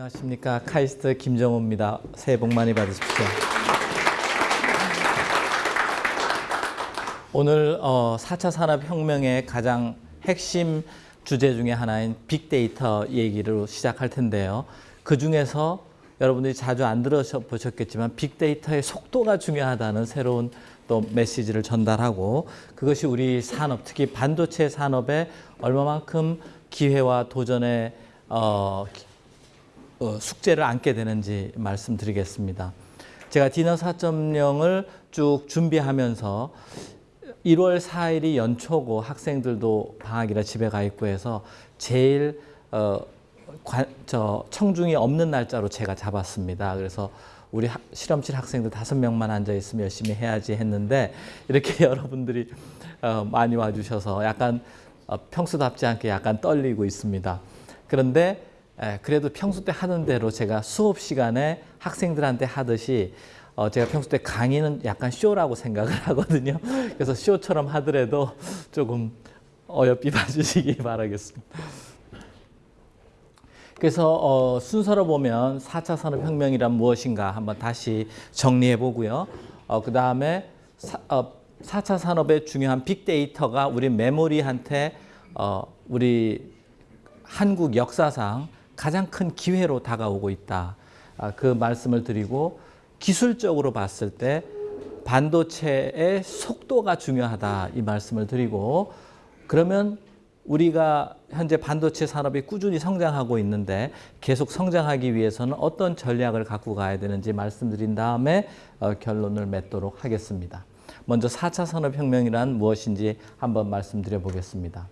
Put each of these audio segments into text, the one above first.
안녕하십니까 카이스트 김정호입니다. 새해 복 많이 받으십시오. 오늘 어, 4차 산업혁명의 가장 핵심 주제 중에 하나인 빅데이터 얘기를 시작할 텐데요. 그 중에서 여러분들이 자주 안 들어보셨겠지만 빅데이터의 속도가 중요하다는 새로운 또 메시지를 전달하고 그것이 우리 산업, 특히 반도체 산업에 얼마만큼 기회와 도전의 어, 어, 숙제를 안게 되는지 말씀드리겠습니다. 제가 디너 4.0을 쭉 준비하면서 1월 4일이 연초고 학생들도 방학이라 집에 가 있고 해서 제일 어, 관, 저 청중이 없는 날짜로 제가 잡았습니다. 그래서 우리 하, 실험실 학생들 다섯 명만 앉아 있으면 열심히 해야지 했는데 이렇게 여러분들이 어, 많이 와주셔서 약간 어, 평소답지 않게 약간 떨리고 있습니다. 그런데 에, 그래도 평소 때 하는 대로 제가 수업 시간에 학생들한테 하듯이 어, 제가 평소 때 강의는 약간 쇼라고 생각을 하거든요. 그래서 쇼처럼 하더라도 조금 어여삐 봐주시기 바라겠습니다. 그래서 어, 순서로 보면 4차 산업혁명이란 무엇인가 한번 다시 정리해 보고요. 어, 그 다음에 어, 4차 산업의 중요한 빅데이터가 우리 메모리한테 어, 우리 한국 역사상 가장 큰 기회로 다가오고 있다. 아, 그 말씀을 드리고 기술적으로 봤을 때 반도체의 속도가 중요하다 이 말씀을 드리고 그러면 우리가 현재 반도체 산업이 꾸준히 성장하고 있는데 계속 성장하기 위해서는 어떤 전략을 갖고 가야 되는지 말씀드린 다음에 어, 결론을 맺도록 하겠습니다. 먼저 4차 산업혁명이란 무엇인지 한번 말씀드려 보겠습니다.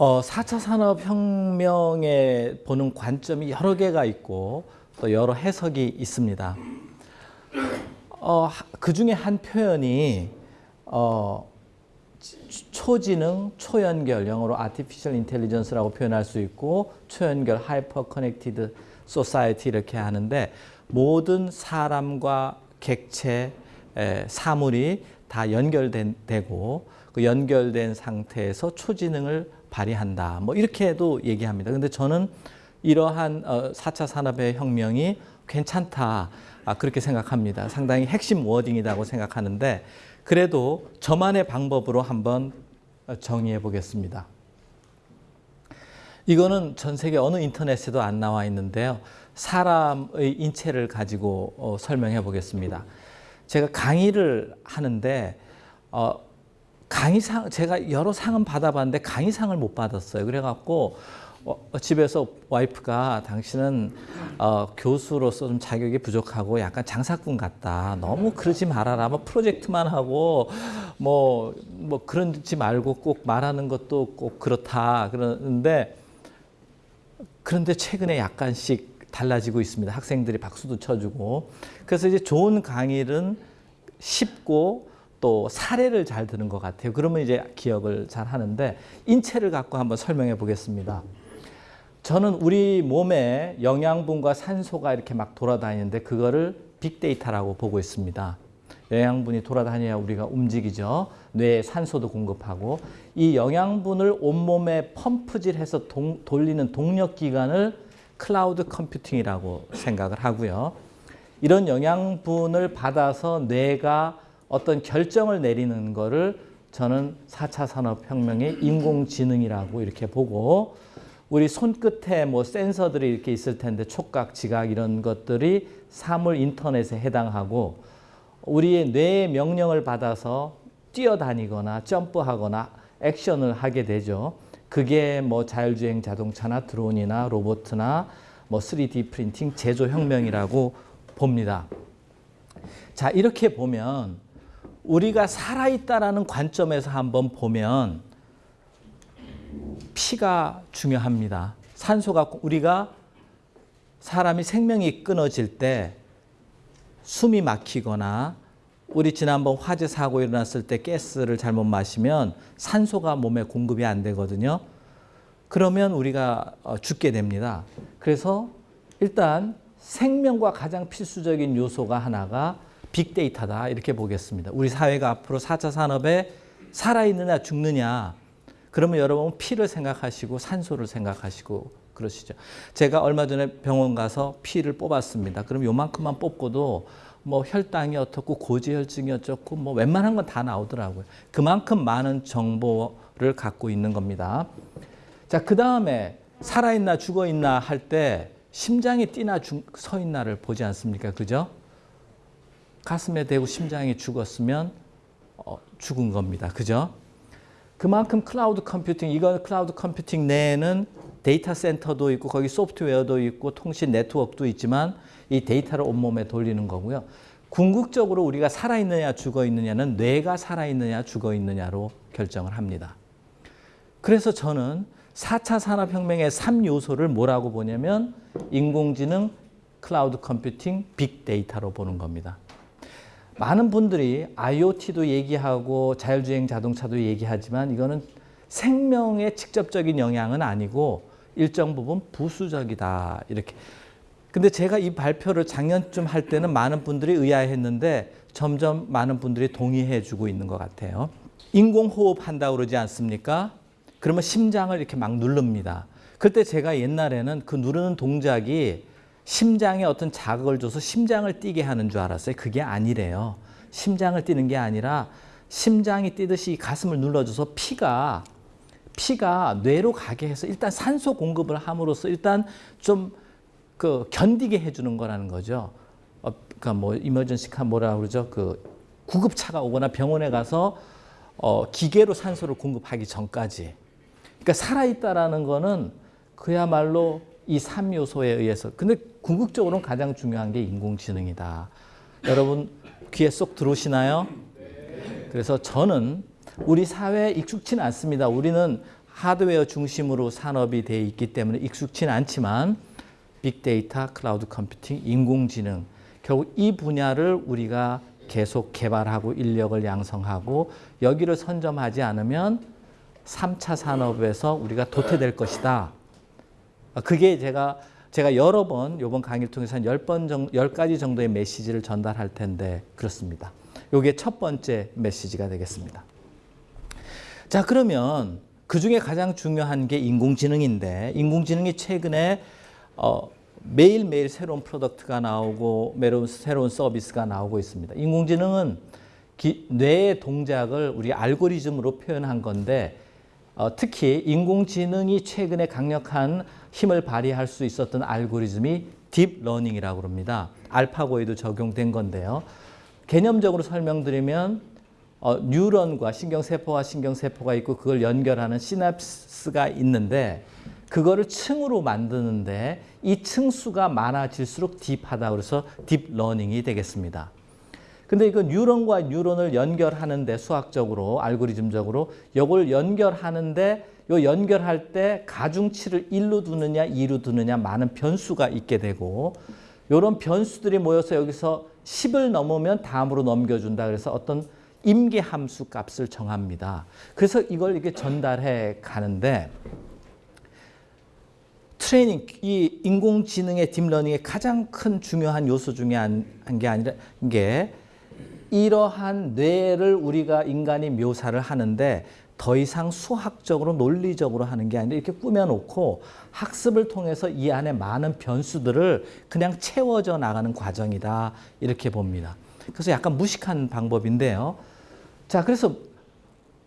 어, 4차 산업혁명에 보는 관점이 여러 개가 있고 또 여러 해석이 있습니다. 어, 그 중에 한 표현이 어, 초지능, 초연결, 영어로 artificial intelligence라고 표현할 수 있고 초연결, hyper connected society 이렇게 하는데 모든 사람과 객체, 에, 사물이 다 연결되고 그 연결된 상태에서 초지능을 발휘한다. 뭐 이렇게도 얘기합니다. 근데 저는 이러한 어, 4차 산업의 혁명이 괜찮다. 아, 그렇게 생각합니다. 상당히 핵심 워딩이라고 생각하는데 그래도 저만의 방법으로 한번 정의해 보겠습니다. 이거는 전 세계 어느 인터넷에도 안 나와 있는데요. 사람의 인체를 가지고 어, 설명해 보겠습니다. 제가 강의를 하는데 어, 강의상 제가 여러 상은 받아봤는데 강의상을 못 받았어요. 그래갖고 어, 집에서 와이프가 당신은 어, 교수로서 좀 자격이 부족하고 약간 장사꾼 같다. 너무 그러지 말아라. 뭐 프로젝트만 하고 뭐, 뭐 그런지 말고 꼭 말하는 것도 꼭 그렇다. 그러는데 그런데 최근에 약간씩 달라지고 있습니다. 학생들이 박수도 쳐주고. 그래서 이제 좋은 강의는 쉽고 또 사례를 잘 드는 것 같아요. 그러면 이제 기억을 잘 하는데 인체를 갖고 한번 설명해 보겠습니다. 저는 우리 몸에 영양분과 산소가 이렇게 막 돌아다니는데 그거를 빅데이터라고 보고 있습니다. 영양분이 돌아다녀야 우리가 움직이죠. 뇌에 산소도 공급하고 이 영양분을 온몸에 펌프질해서 동, 돌리는 동력기관을 클라우드 컴퓨팅이라고 생각을 하고요. 이런 영양분을 받아서 뇌가 어떤 결정을 내리는 거를 저는 4차 산업혁명의 인공지능이라고 이렇게 보고 우리 손끝에 뭐 센서들이 이렇게 있을 텐데 촉각, 지각 이런 것들이 사물 인터넷에 해당하고 우리의 뇌의 명령을 받아서 뛰어다니거나 점프하거나 액션을 하게 되죠. 그게 뭐 자율주행 자동차나 드론이나 로봇이나 뭐 3D 프린팅 제조 혁명이라고 봅니다. 자, 이렇게 보면 우리가 살아있다라는 관점에서 한번 보면 피가 중요합니다. 산소가 우리가 사람이 생명이 끊어질 때 숨이 막히거나 우리 지난번 화재 사고 일어났을 때 가스를 잘못 마시면 산소가 몸에 공급이 안 되거든요. 그러면 우리가 어, 죽게 됩니다. 그래서 일단 생명과 가장 필수적인 요소가 하나가 빅데이터다 이렇게 보겠습니다. 우리 사회가 앞으로 4차 산업에 살아있느냐 죽느냐 그러면 여러분 피를 생각하시고 산소를 생각하시고 그러시죠. 제가 얼마 전에 병원 가서 피를 뽑았습니다. 그럼 요만큼만 뽑고도 뭐 혈당이 어떻고 고지혈증이 어쩌고 뭐 웬만한 건 다 나오더라고요. 그만큼 많은 정보를 갖고 있는 겁니다. 자, 그 다음에 살아있나 죽어있나 할 때 심장이 뛰나 죽, 서 있나를 보지 않습니까? 그죠? 가슴에 대고 심장이 죽었으면 어, 죽은 겁니다. 그죠? 그만큼 cloud computing, 이건 cloud computing 내에는 데이터 센터도 있고 거기 소프트웨어도 있고 통신 네트워크도 있지만 이 데이터를 온몸에 돌리는 거고요. 궁극적으로 우리가 살아있느냐 죽어있느냐는 뇌가 살아있느냐 죽어있느냐로 결정을 합니다. 그래서 저는 4차 산업혁명의 3요소를 뭐라고 보냐면 인공지능, cloud computing, 빅데이터로 보는 겁니다. 많은 분들이 IoT도 얘기하고 자율주행 자동차도 얘기하지만 이거는 생명에 직접적인 영향은 아니고 일정 부분 부수적이다 이렇게. 근데 제가 이 발표를 작년쯤 할 때는 많은 분들이 의아해했는데 점점 많은 분들이 동의해 주고 있는 것 같아요. 인공호흡 한다고 그러지 않습니까? 그러면 심장을 이렇게 막 누릅니다. 그때 제가 옛날에는 그 누르는 동작이 심장에 어떤 자극을 줘서 심장을 뛰게 하는 줄 알았어요. 그게 아니래요. 심장을 뛰는 게 아니라 심장이 뛰듯이 가슴을 눌러줘서 피가 피가 뇌로 가게 해서 일단 산소 공급을 함으로써 일단 좀 그 견디게 해주는 거라는 거죠. 어, 그러니까 뭐 이머전시카 뭐라 그러죠? 그 구급차가 오거나 병원에 가서 어, 기계로 산소를 공급하기 전까지. 그러니까 살아있다라는 거는 그야말로 이 3요소에 의해서. 근데 궁극적으로는 가장 중요한 게 인공지능이다. 여러분 귀에 쏙 들어오시나요? 그래서 저는 우리 사회에 익숙치는 않습니다. 우리는 하드웨어 중심으로 산업이 돼 있기 때문에 익숙치는 않지만 빅데이터, cloud computing, 인공지능 결국 이 분야를 우리가 계속 개발하고 인력을 양성하고 여기를 선점하지 않으면 3차 산업에서 우리가 도태될 것이다. 그게 제가 제가 여러 번 이번 강의를 통해서 한 10번 정도, 10가지 정도의 메시지를 전달할 텐데 그렇습니다. 이게 첫 번째 메시지가 되겠습니다. 자, 그러면 그 중에 가장 중요한 게 인공지능인데 인공지능이 최근에 어, 매일매일 새로운 프로덕트가 나오고 매로운 새로운 서비스가 나오고 있습니다. 인공지능은 기, 뇌의 동작을 우리 알고리즘으로 표현한 건데 어, 특히 인공지능이 최근에 강력한 힘을 발휘할 수 있었던 알고리즘이 deep learning이라고 합니다. 알파고에도 적용된 건데요. 개념적으로 설명드리면 어, 뉴런과 신경세포와 신경세포가 있고 그걸 연결하는 시냅스가 있는데 그거를 층으로 만드는데 이 층수가 많아질수록 deep하다 그래서 deep learning이 되겠습니다. 근데 이거 뉴런과 뉴런을 연결하는데 수학적으로 알고리즘적으로 이걸 연결하는데 요 연결할 때 가중치를 1로 두느냐 2로 두느냐 많은 변수가 있게 되고 이런 변수들이 모여서 여기서 10을 넘으면 다음으로 넘겨준다 그래서 어떤 임계 함수 값을 정합니다. 그래서 이걸 이렇게 전달해 가는데 트레이닝, 이 인공지능의 deep learning의 가장 큰 중요한 요소 중에 한 게 아니라 게 이러한 뇌를 우리가 인간이 묘사를 하는데 더 이상 수학적으로 논리적으로 하는 게 아니라 이렇게 꾸며놓고 학습을 통해서 이 안에 많은 변수들을 그냥 채워져 나가는 과정이다 이렇게 봅니다. 그래서 약간 무식한 방법인데요. 자, 그래서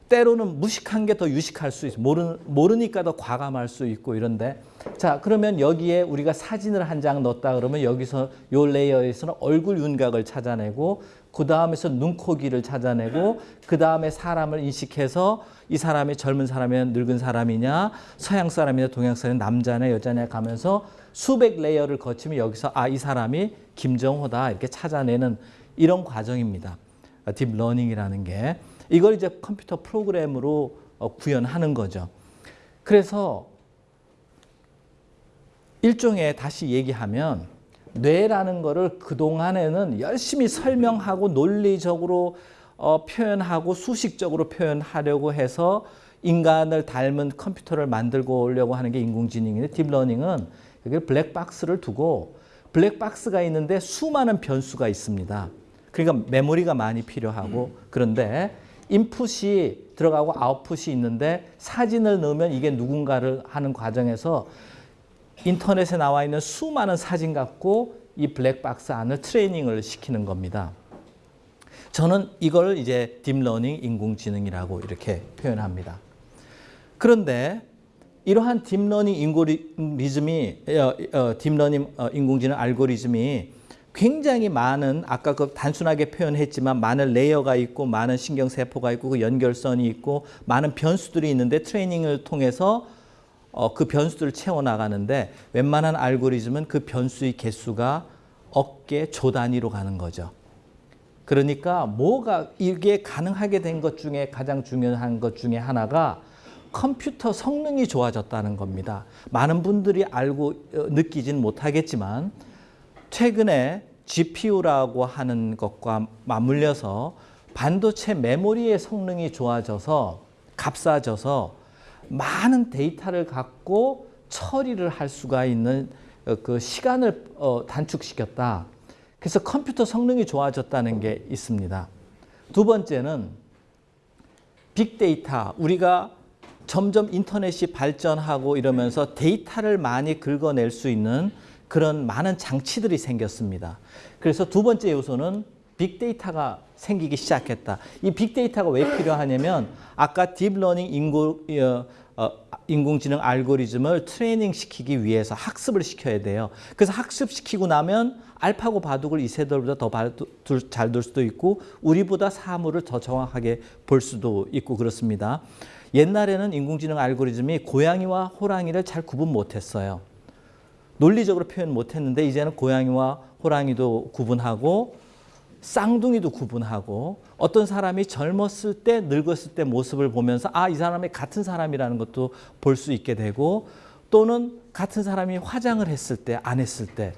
때로는 무식한 게 더 유식할 수 있어. 모르, 모르니까 더 과감할 수 있고 이런데. 자, 그러면 여기에 우리가 사진을 한 장 넣었다 그러면 여기서 요 layer에서는 얼굴 윤곽을 찾아내고 그 다음에서 눈, 코, 귀를 찾아내고 그 다음에 사람을 인식해서 이 사람이 젊은 사람이냐 늙은 사람이냐 서양 사람이냐 동양 사람이냐 남자냐 여자냐 가면서 수백 layer를 거치면 여기서 아 이 사람이 김정호다 이렇게 찾아내는 이런 과정입니다. deep learning이라는 게. 이걸 이제 컴퓨터 프로그램으로 어, 구현하는 거죠. 그래서 일종의 다시 얘기하면 뇌라는 거를 그동안에는 열심히 설명하고 논리적으로 어, 표현하고 수식적으로 표현하려고 해서 인간을 닮은 컴퓨터를 만들고 오려고 하는 게 인공지능인데 deep learning은 여기 블랙박스를 두고 블랙박스가 있는데 수많은 변수가 있습니다. 그러니까 메모리가 많이 필요하고 그런데 인풋이 들어가고 아웃풋이 있는데 사진을 넣으면 이게 누군가를 하는 과정에서 인터넷에 나와 있는 수많은 사진 갖고 이 블랙박스 안을 트레이닝을 시키는 겁니다. 저는 이걸 이제 deep learning 인공지능이라고 이렇게 표현합니다. 그런데 이러한 deep learning 인고리즘이 어, 어, deep learning 어, 인공지능 알고리즘이 굉장히 많은 아까 그 단순하게 표현했지만 많은 레이어가 있고 많은 신경세포가 있고 그 연결선이 있고 많은 변수들이 있는데 트레이닝을 통해서 어, 그 변수들을 채워나가는데 웬만한 알고리즘은 그 변수의 개수가 어깨 조 단위로 가는 거죠. 그러니까 뭐가 이게 가능하게 된 것 중에 가장 중요한 것 중에 하나가 컴퓨터 성능이 좋아졌다는 겁니다. 많은 분들이 알고 어, 느끼진 못하겠지만 최근에 GPU라고 하는 것과 맞물려서 반도체 메모리의 성능이 좋아져서 값싸져서 많은 데이터를 갖고 처리를 할 수가 있는 어, 그 시간을 어, 단축시켰다. 그래서 컴퓨터 성능이 좋아졌다는 게 있습니다. 두 번째는 빅데이터. 우리가 점점 인터넷이 발전하고 이러면서 데이터를 많이 긁어낼 수 있는 그런 많은 장치들이 생겼습니다. 그래서 두 번째 요소는 빅데이터가 생기기 시작했다. 이 빅데이터가 왜 필요하냐면 아까 deep learning 인고, 어, 어, 인공지능 알고리즘을 트레이닝 시키기 위해서 학습을 시켜야 돼요. 그래서 학습시키고 나면 알파고 바둑을 이세돌보다 더 잘 둘 수도 있고 우리보다 사물을 더 정확하게 볼 수도 있고 그렇습니다. 옛날에는 인공지능 알고리즘이 고양이와 호랑이를 잘 구분 못했어요. 논리적으로 표현 못했는데 이제는 고양이와 호랑이도 구분하고 쌍둥이도 구분하고 어떤 사람이 젊었을 때 늙었을 때 모습을 보면서 아 이 사람이 같은 사람이라는 것도 볼 수 있게 되고 또는 같은 사람이 화장을 했을 때 안 했을 때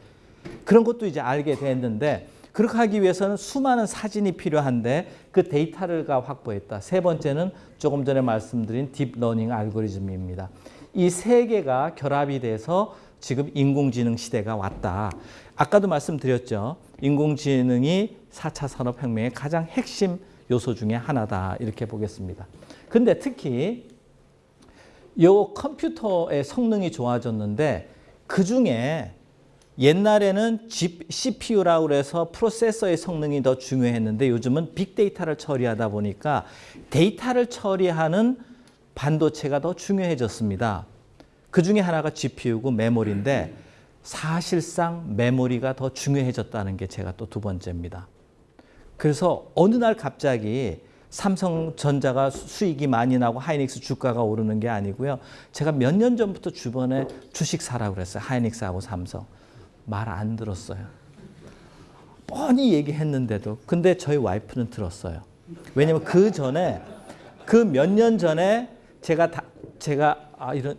그런 것도 이제 알게 됐는데 그렇게 하기 위해서는 수많은 사진이 필요한데 그 데이터를 확보했다. 세 번째는 조금 전에 말씀드린 deep learning 알고리즘입니다. 이 세 개가 결합이 돼서 지금 인공지능 시대가 왔다. 아까도 말씀드렸죠. 인공지능이 4차 산업혁명의 가장 핵심 요소 중에 하나다. 이렇게 보겠습니다. 근데 특히 이 컴퓨터의 성능이 좋아졌는데 그 중에 옛날에는 CPU라고 그래서 프로세서의 성능이 더 중요했는데 요즘은 빅데이터를 처리하다 보니까 데이터를 처리하는 반도체가 더 중요해졌습니다. 그 중에 하나가 GPU고 메모리인데 사실상 메모리가 더 중요해졌다는 게 제가 또 두 번째입니다. 그래서 어느 날 갑자기 삼성전자가 수익이 많이 나고 하이닉스 주가가 오르는 게 아니고요. 제가 몇 년 전부터 주변에 주식 사라고 그랬어요. 하이닉스하고 삼성. 말 안 들었어요. 뻔히 얘기했는데도. 근데 저희 와이프는 들었어요. 왜냐면 그 전에 그 몇 년 전에 제가 다, 제가 아 이런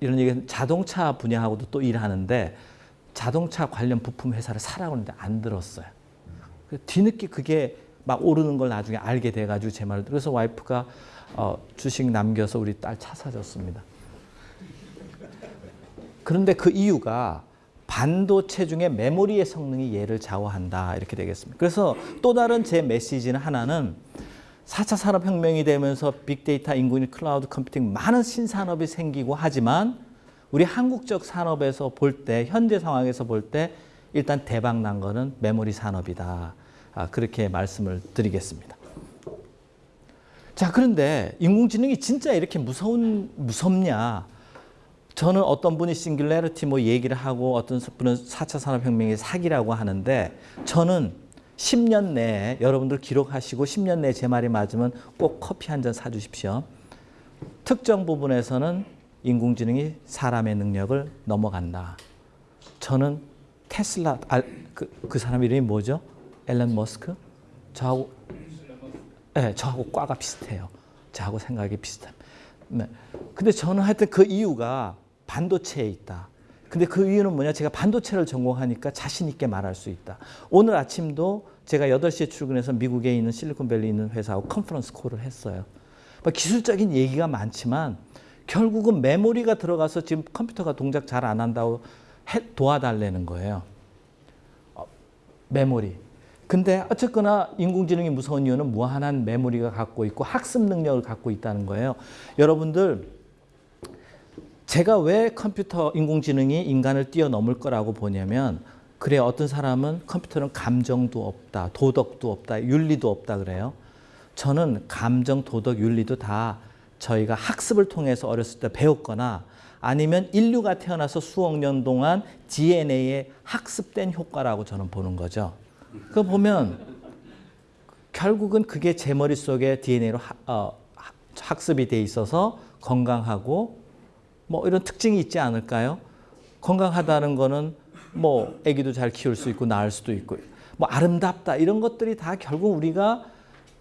이런 얘기 자동차 분야하고도 또 일하는데 자동차 관련 부품 회사를 사라고 하는데 안 들었어요. 그 뒤늦게 그게 막 오르는 걸 나중에 알게 돼가지고 제 말을 그래서 와이프가 어, 주식 남겨서 우리 딸 차 사줬습니다. 그런데 그 이유가 반도체 중에 메모리의 성능이 얘를 좌우한다 이렇게 되겠습니다. 그래서 또 다른 제 메시지는 하나는 4차 산업혁명이 되면서 빅데이터, 인공지능, cloud computing 많은 신산업이 생기고 하지만 우리 한국적 산업에서 볼 때, 현재 상황에서 볼 때 일단 대박 난 거는 메모리 산업이다. 아, 그렇게 말씀을 드리겠습니다. 자, 그런데 인공지능이 진짜 이렇게 무서운, 무섭냐? 저는 어떤 분이 싱귤레리티 뭐 얘기를 하고 어떤 분은 4차 산업혁명의 사기라고 하는데 저는 10년 내에 여러분들 기록하시고 10년 내에 제 말이 맞으면 꼭 커피 한 잔 사주십시오. 특정 부분에서는 인공지능이 사람의 능력을 넘어간다. 저는 테슬라, 아, 그, 그 사람 이름이 뭐죠? 앨런 머스크? 저하고, 네, 저하고 과가 비슷해요. 저하고 생각이 비슷합니다. 네. 근데 저는 하여튼 그 이유가 반도체에 있다. 근데 그 이유는 뭐냐? 제가 반도체를 전공하니까 자신 있게 말할 수 있다. 오늘 아침도 제가 8시에 출근해서 미국에 있는 실리콘밸리 있는 회사하고 컨퍼런스 콜을 했어요. 뭐 기술적인 얘기가 많지만 결국은 메모리가 들어가서 지금 컴퓨터가 동작 잘 안 한다고 도와달라는 거예요. 어, 메모리. 근데 어쨌거나 인공지능이 무서운 이유는 무한한 메모리가 갖고 있고 학습 능력을 갖고 있다는 거예요. 여러분들 제가 왜 컴퓨터 인공지능이 인간을 뛰어넘을 거라고 보냐면 그래 어떤 사람은 컴퓨터는 감정도 없다, 도덕도 없다, 윤리도 없다 그래요. 저는 감정, 도덕, 윤리도 다 저희가 학습을 통해서 어렸을 때 배웠거나 아니면 인류가 태어나서 수억 년 동안 DNA에 학습된 효과라고 저는 보는 거죠. 그 보면 결국은 그게 제 머릿속에 DNA로 하, 어, 학습이 돼 있어서 건강하고 뭐 이런 특징이 있지 않을까요? 건강하다는 거는 뭐 아기도 잘 키울 수 있고 낳을 수도 있고 뭐 아름답다 이런 것들이 다 결국 우리가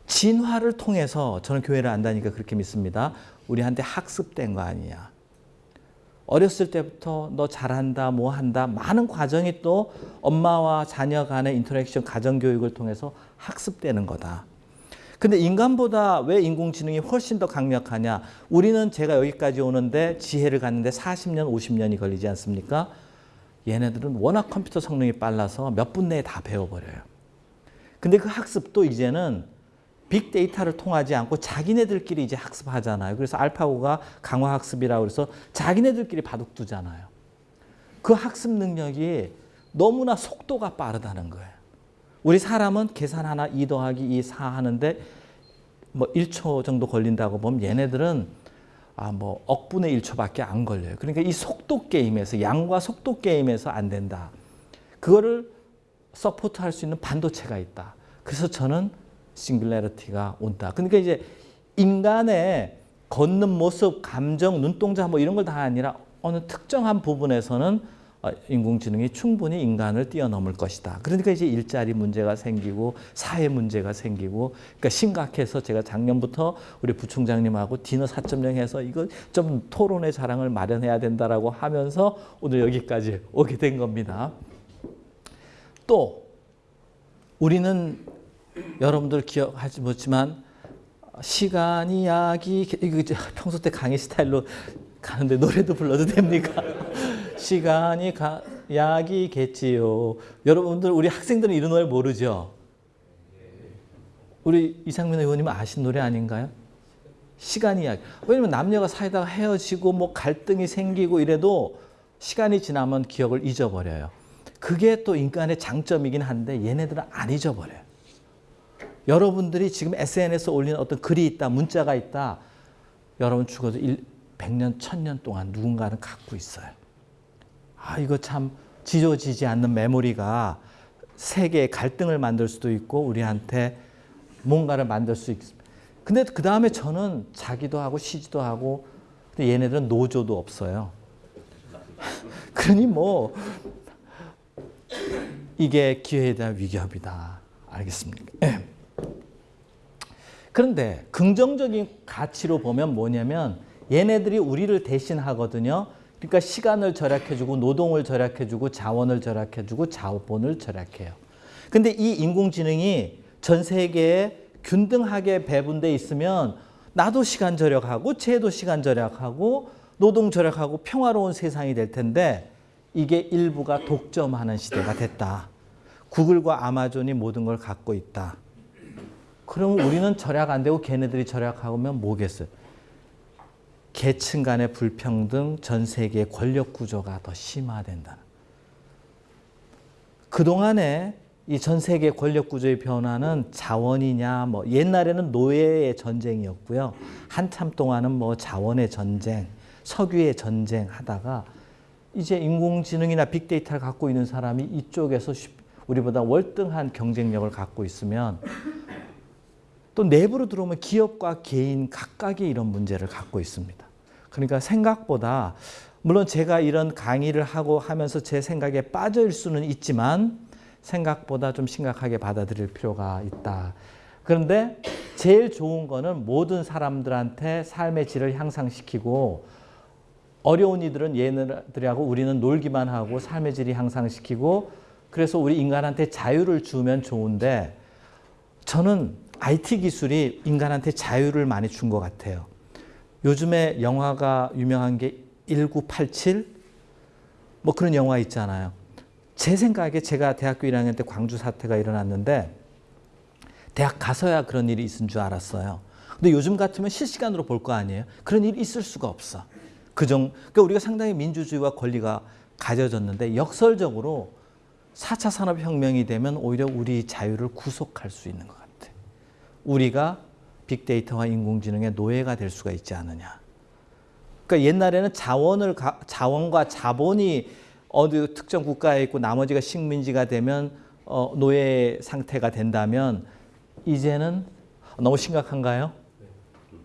진화를 통해서 저는 교회를 안다니까 그렇게 믿습니다. 우리한테 학습된 거 아니냐. 어렸을 때부터 너 잘한다, 뭐 한다, 많은 과정이 또 엄마와 자녀 간의 interaction, 가정교육을 통해서 학습되는 거다. 근데 인간보다 왜 인공지능이 훨씬 더 강력하냐? 우리는 제가 여기까지 오는데 지혜를 갖는데 40년, 50년이 걸리지 않습니까? 얘네들은 워낙 컴퓨터 성능이 빨라서 몇 분 내에 다 배워버려요. 근데 그 학습도 이제는 빅데이터를 통하지 않고 자기네들끼리 이제 학습하잖아요. 그래서 알파고가 강화 학습이라고 해서 자기네들끼리 바둑 두잖아요. 그 학습 능력이 너무나 속도가 빠르다는 거예요. 우리 사람은 계산 하나 2 더하기 2, 4 하는데 뭐 1초 정도 걸린다고 보면 얘네들은 아 뭐 억분의 1초밖에 안 걸려요. 그러니까 이 속도 게임에서 양과 속도 게임에서 안 된다. 그거를 support할 수 있는 반도체가 있다. 그래서 저는 singularity가 온다. 그러니까 이제 인간의 걷는 모습, 감정, 눈동자 뭐 이런 걸 다 아니라 어느 특정한 부분에서는 어, 인공지능이 충분히 인간을 뛰어넘을 것이다. 그러니까 이제 일자리 문제가 생기고 사회 문제가 생기고 그러니까 심각해서 제가 작년부터 우리 부총장님하고 디너 4.0 해서 이거 좀 토론의 자랑을 마련해야 된다라고 하면서 오늘 여기까지 오게 된 겁니다. 또 우리는 여러분들 기억하지 못지만 시간이 약이 평소 때 강의 스타일로 가는데 노래도 불러도 됩니까? 시간이 가, 약이겠지요. 여러분들 우리 학생들은 이런 노래 모르죠? 우리 이상민 의원님 아신 노래 아닌가요? 시간이 약. 왜냐면 남녀가 사이다가 헤어지고 뭐 갈등이 생기고 이래도 시간이 지나면 기억을 잊어버려요. 그게 또 인간의 장점이긴 한데 얘네들은 안 잊어버려요. 여러분들이 지금 SNS에 올리는 어떤 글이 있다, 문자가 있다. 여러분 죽어도 1, 100년, 1000년 동안 누군가는 갖고 있어요. 아, 이거 참 지워지지 않는 메모리가 세계의 갈등을 만들 수도 있고 우리한테 뭔가를 만들 수 있습니다. 근데 그 다음에 저는 자기도 하고 쉬지도 하고 근데 얘네들은 노조도 없어요. 그러니 뭐 이게 기회에 대한 위협이다. 알겠습니까? 네. 그런데 긍정적인 가치로 보면 뭐냐면 얘네들이 우리를 대신하거든요. 그러니까 시간을 절약해주고 노동을 절약해주고 자원을 절약해주고 자본을 절약해요. 근데 이 인공지능이 전 세계에 균등하게 배분돼 있으면 나도 시간 절약하고 쟤도 시간 절약하고 노동 절약하고 평화로운 세상이 될 텐데 이게 일부가 독점하는 시대가 됐다. 구글과 아마존이 모든 걸 갖고 있다. 그러면 우리는 절약 안 되고 걔네들이 절약하면 뭐겠어요? 계층 간의 불평등, 전 세계의 권력 구조가 더 심화된다. 그동안에 이 전 세계 권력 구조의 변화는 자원이냐, 뭐 옛날에는 노예의 전쟁이었고요. 한참 동안은 뭐 자원의 전쟁, 석유의 전쟁 하다가 이제 인공지능이나 빅데이터를 갖고 있는 사람이 이쪽에서 우리보다 월등한 경쟁력을 갖고 있으면 또 내부로 들어오면 기업과 개인 각각의 이런 문제를 갖고 있습니다. 그러니까 생각보다 물론 제가 이런 강의를 하고 하면서 제 생각에 빠질 수는 있지만 생각보다 좀 심각하게 받아들일 필요가 있다. 그런데 제일 좋은 거는 모든 사람들한테 삶의 질을 향상시키고 어려운 이들은 얘네들하고 우리는 놀기만 하고 삶의 질이 향상시키고 그래서 우리 인간한테 자유를 주면 좋은데 저는 IT 기술이 인간한테 자유를 많이 준 것 같아요. 요즘에 영화가 유명한 게 1987? 뭐 그런 영화 있잖아요. 제 생각에 제가 대학교 1학년 때 광주 사태가 일어났는데 대학 가서야 그런 일이 있은 줄 알았어요. 근데 요즘 같으면 실시간으로 볼 거 아니에요. 그런 일이 있을 수가 없어. 그 정, 그러니까 우리가 상당히 민주주의와 권리가 가져졌는데 역설적으로 4차 산업혁명이 되면 오히려 우리 자유를 구속할 수 있는 것 같아. 우리가 빅데이터와 인공지능의 노예가 될 수가 있지 않느냐. 그러니까 옛날에는 자원을 자원과 자본이 어느 특정 국가에 있고 나머지가 식민지가 되면 어, 노예 상태가 된다면 이제는 너무 심각한가요?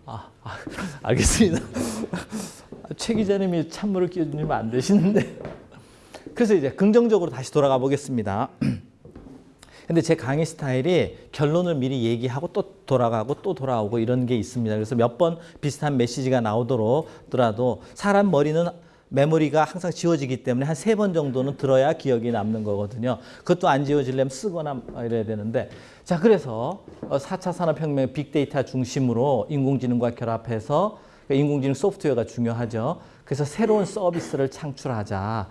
아, 아 알겠습니다. 최 기자님이 찬물을 끼워주면 안 되시는데. 그래서 이제 긍정적으로 다시 돌아가 보겠습니다. 근데 제 강의 스타일이 결론을 미리 얘기하고 또 돌아가고 또 돌아오고 이런 게 있습니다. 그래서 몇 번 비슷한 메시지가 나오더라도 사람 머리는 메모리가 항상 지워지기 때문에 한 세 번 정도는 들어야 기억이 남는 거거든요. 그것도 안 지워지려면 쓰거나 이래야 되는데 자 그래서 4차 산업혁명 빅데이터 중심으로 인공지능과 결합해서 인공지능 소프트웨어가 중요하죠. 그래서 새로운 서비스를 창출하자.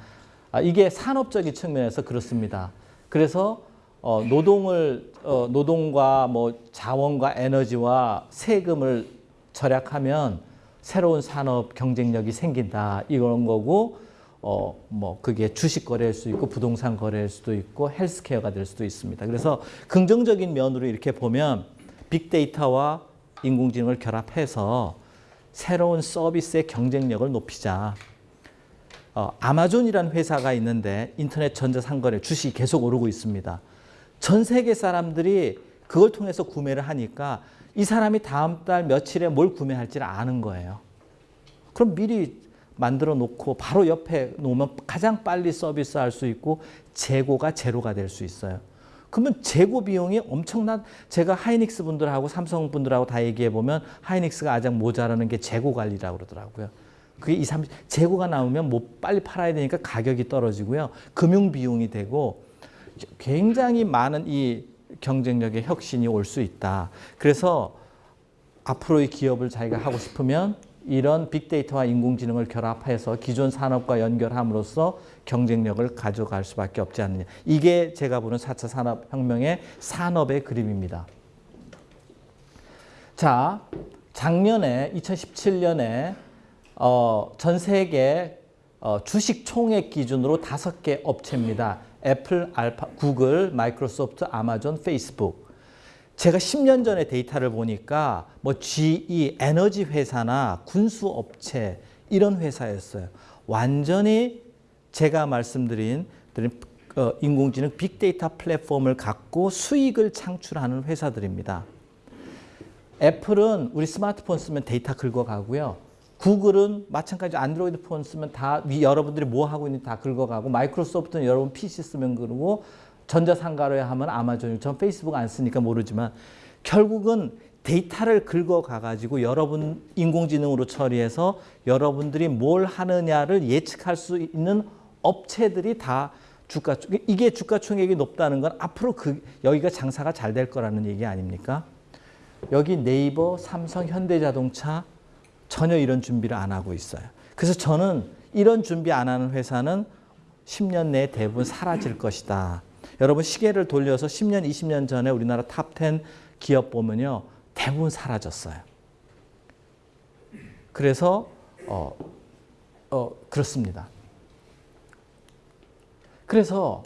아, 이게 산업적인 측면에서 그렇습니다. 그래서 어, 노동을 어, 노동과 뭐 자원과 에너지와 세금을 절약하면 새로운 산업 경쟁력이 생긴다 이런 거고 어 뭐 그게 주식 거래일 수 있고 부동산 거래일 수도 있고 헬스케어가 될 수도 있습니다. 그래서 긍정적인 면으로 이렇게 보면 빅데이터와 인공지능을 결합해서 새로운 서비스의 경쟁력을 높이자. 어, 아마존이라는 회사가 있는데 인터넷 전자상거래 주식이 계속 오르고 있습니다. 전 세계 사람들이 그걸 통해서 구매를 하니까 이 사람이 다음 달 며칠에 뭘 구매할지를 아는 거예요. 그럼 미리 만들어 놓고 바로 옆에 놓으면 가장 빨리 서비스할 수 있고 재고가 제로가 될 수 있어요. 그러면 재고 비용이 엄청난 제가 하이닉스 분들하고 삼성 분들하고 다 얘기해 보면 하이닉스가 가장 모자라는 게 재고 관리라고 그러더라고요. 그게 2, 3 재고가 나오면 뭐 빨리 팔아야 되니까 가격이 떨어지고요. 금융 비용이 되고 굉장히 많은 이 경쟁력의 혁신이 올 수 있다. 그래서 앞으로의 기업을 자기가 하고 싶으면 이런 빅데이터와 인공지능을 결합해서 기존 산업과 연결함으로써 경쟁력을 가져갈 수밖에 없지 않느냐. 이게 제가 보는 4차 산업혁명의 산업의 그림입니다. 자, 작년에 2017년에 어, 전 세계 어, 주식 총액 기준으로 다섯 개 업체입니다. 애플, 알파, 구글, 마이크로소프트, 아마존, 페이스북. 제가 10년 전에 데이터를 보니까 뭐 GE 에너지 회사나 군수 업체 이런 회사였어요. 완전히 제가 말씀드린 어, 인공지능 빅데이터 플랫폼을 갖고 수익을 창출하는 회사들입니다. 애플은 우리 스마트폰 쓰면 데이터 긁어가고요. 구글은 마찬가지 안드로이드 폰 쓰면 다 여러분들이 뭐 하고 있는지 다 긁어가고 마이크로소프트는 여러분 PC 쓰면 그러고 전자상가로 하면 아마존, 전 페이스북 안 쓰니까 모르지만 결국은 데이터를 긁어가 가지고 여러분 인공지능으로 처리해서 여러분들이 뭘 하느냐를 예측할 수 있는 업체들이 다 주가 이게 주가 총액이 높다는 건 앞으로 그 여기가 장사가 잘 될 거라는 얘기 아닙니까? 여기 네이버, 삼성, 현대자동차 전혀 이런 준비를 안 하고 있어요. 그래서 저는 이런 준비 안 하는 회사는 10년 내에 대부분 사라질 것이다. 여러분 시계를 돌려서 10년, 20년 전에 우리나라 top 10 기업 보면요. 대부분 사라졌어요. 그래서 어, 어, 그렇습니다. 그래서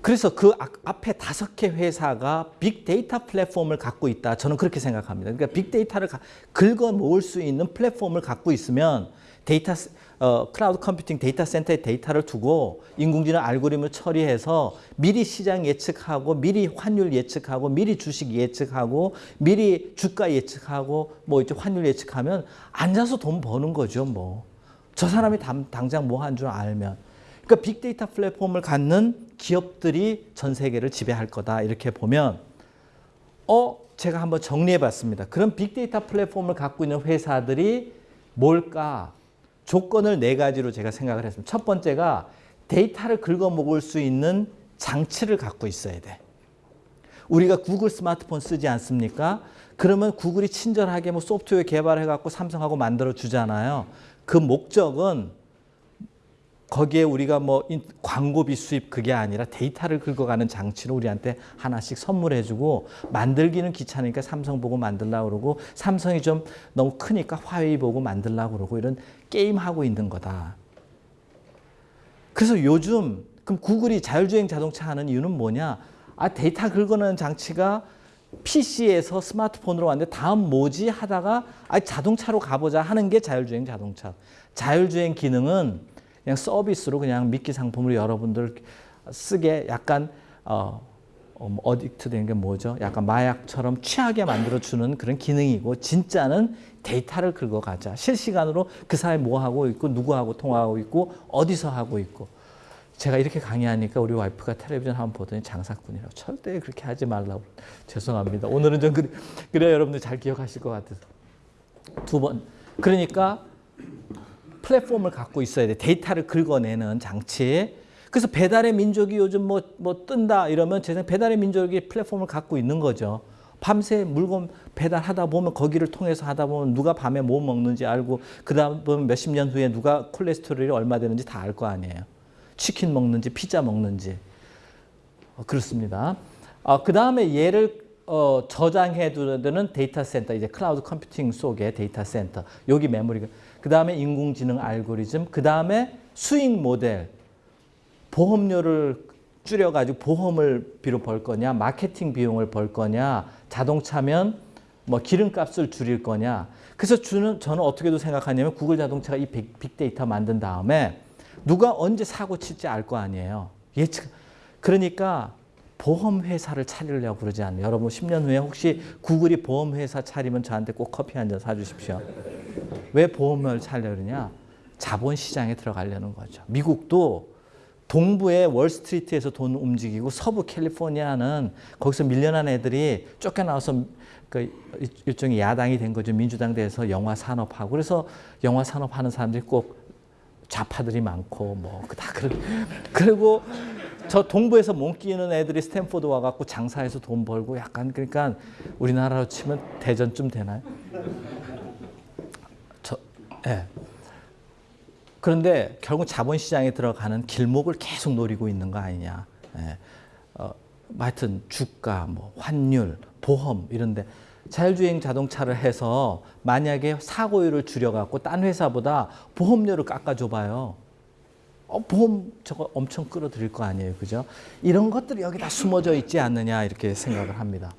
그래서 그 앞에 다섯 개 회사가 빅데이터 플랫폼을 갖고 있다. 저는 그렇게 생각합니다. 그러니까 빅데이터를 긁어 모을 수 있는 플랫폼을 갖고 있으면 데이터 어, cloud computing 데이터 센터에 데이터를 두고 인공지능 알고리즘을 처리해서 미리 시장 예측하고 미리 환율 예측하고 미리 주식 예측하고 미리 주가 예측하고 뭐 이제 환율 예측하면 앉아서 돈 버는 거죠 뭐. 저 사람이 당, 당장 뭐 한 줄 알면. 그러니까 빅데이터 플랫폼을 갖는 기업들이 전 세계를 지배할 거다 이렇게 보면 어 제가 한번 정리해 봤습니다. 그럼 빅데이터 플랫폼을 갖고 있는 회사들이 뭘까? 조건을 네 가지로 제가 생각을 했습니다. 첫 번째가 데이터를 긁어 먹을 수 있는 장치를 갖고 있어야 돼. 우리가 구글 스마트폰 쓰지 않습니까? 그러면 구글이 친절하게 뭐 소프트웨어 개발해 갖고 삼성하고 만들어 주잖아요. 그 목적은 거기에 우리가 뭐 인- 광고비 수입 그게 아니라 데이터를 긁어가는 장치를 우리한테 하나씩 선물해주고 만들기는 귀찮으니까 삼성 보고 만들라고 그러고 삼성이 좀 너무 크니까 화웨이 보고 만들라고 그러고 이런 게임 하고 있는 거다. 그래서 요즘 그럼 구글이 자율주행 자동차 하는 이유는 뭐냐? 아 데이터 긁어내는 장치가 PC에서 스마트폰으로 왔는데 다음 뭐지 하다가 아 자동차로 가보자 하는 게 자율주행 자동차. 자율주행 기능은 그냥 서비스로 그냥 미끼 상품으로 여러분들 쓰게 약간 어, 어, 뭐 어딕트 된게 뭐죠? 약간 마약처럼 취하게 만들어주는 그런 기능이고 진짜는 데이터를 긁어가자. 실시간으로 그 사람이 뭐 하고 있고 누구하고 통화하고 있고 어디서 하고 있고 제가 이렇게 강의하니까 우리 와이프가 텔레비전 한번 보더니 장사꾼이라고 절대 그렇게 하지 말라고 죄송합니다. 오늘은 좀 그래, 그래야 여러분들 잘 기억하실 것 같아서 두 번 그러니까 플랫폼을 갖고 있어야 돼 데이터를 긁어내는 장치 그래서 배달의 민족이 요즘 뭐, 뭐 뜬다 이러면 제 생각 배달의 민족이 플랫폼을 갖고 있는 거죠. 밤새 물건 배달하다 보면 거기를 통해서 하다 보면 누가 밤에 뭐 먹는지 알고 그다음 보면 몇십 년 후에 누가 콜레스테롤이 얼마 되는지 다 알 거 아니에요. 치킨 먹는지 피자 먹는지 어, 그렇습니다. 어, 그 다음에 얘를 어, 저장해 두는 데이터 센터 이제 cloud computing 속의 데이터 센터 여기 메모리가 그 다음에 인공지능 알고리즘 그 다음에 수익 모델 보험료를 줄여가지고 보험을 비로 벌 거냐 마케팅 비용을 벌 거냐 자동차면 뭐 기름값을 줄일 거냐. 그래서 주는 저는 어떻게도 생각하냐면 구글 자동차가 이 빅, 빅데이터 만든 다음에 누가 언제 사고 칠지 알 거 아니에요. 예측 그러니까 보험 회사를 차리려고 그러지 않아요? 여러분 10년 후에 혹시 구글이 보험 회사 차리면 저한테 꼭 커피 한 잔 사주십시오. 왜 보험을 차리려 그러냐? 자본 시장에 들어가려는 거죠. 미국도 동부의 월스트리트에서 돈 움직이고 서부 캘리포니아는 거기서 밀려난 애들이 쫓겨나와서 그 일종의 야당이 된 거죠. 민주당 돼서 영화 산업하고. 그래서 영화 산업 하는 사람들이 꼭 좌파들이 많고 뭐 다 그러 그리고 저 동부에서 못 끼는 애들이 스탠포드 와갖고 장사해서 돈 벌고 약간 그러니까 우리나라로 치면 대전쯤 되나요? 저 예. 그런데 결국 자본시장에 들어가는 길목을 계속 노리고 있는 거 아니냐. 예. 어, 하여튼 주가, 뭐 환율, 보험 이런데 자율주행 자동차를 해서 만약에 사고율을 줄여갖고 딴 회사보다 보험료를 깎아줘봐요. 어, 보험 저거 엄청 끌어들일 거 아니에요. 그죠? 이런 것들이 여기 다 숨어져 있지 않느냐 이렇게 생각을 합니다.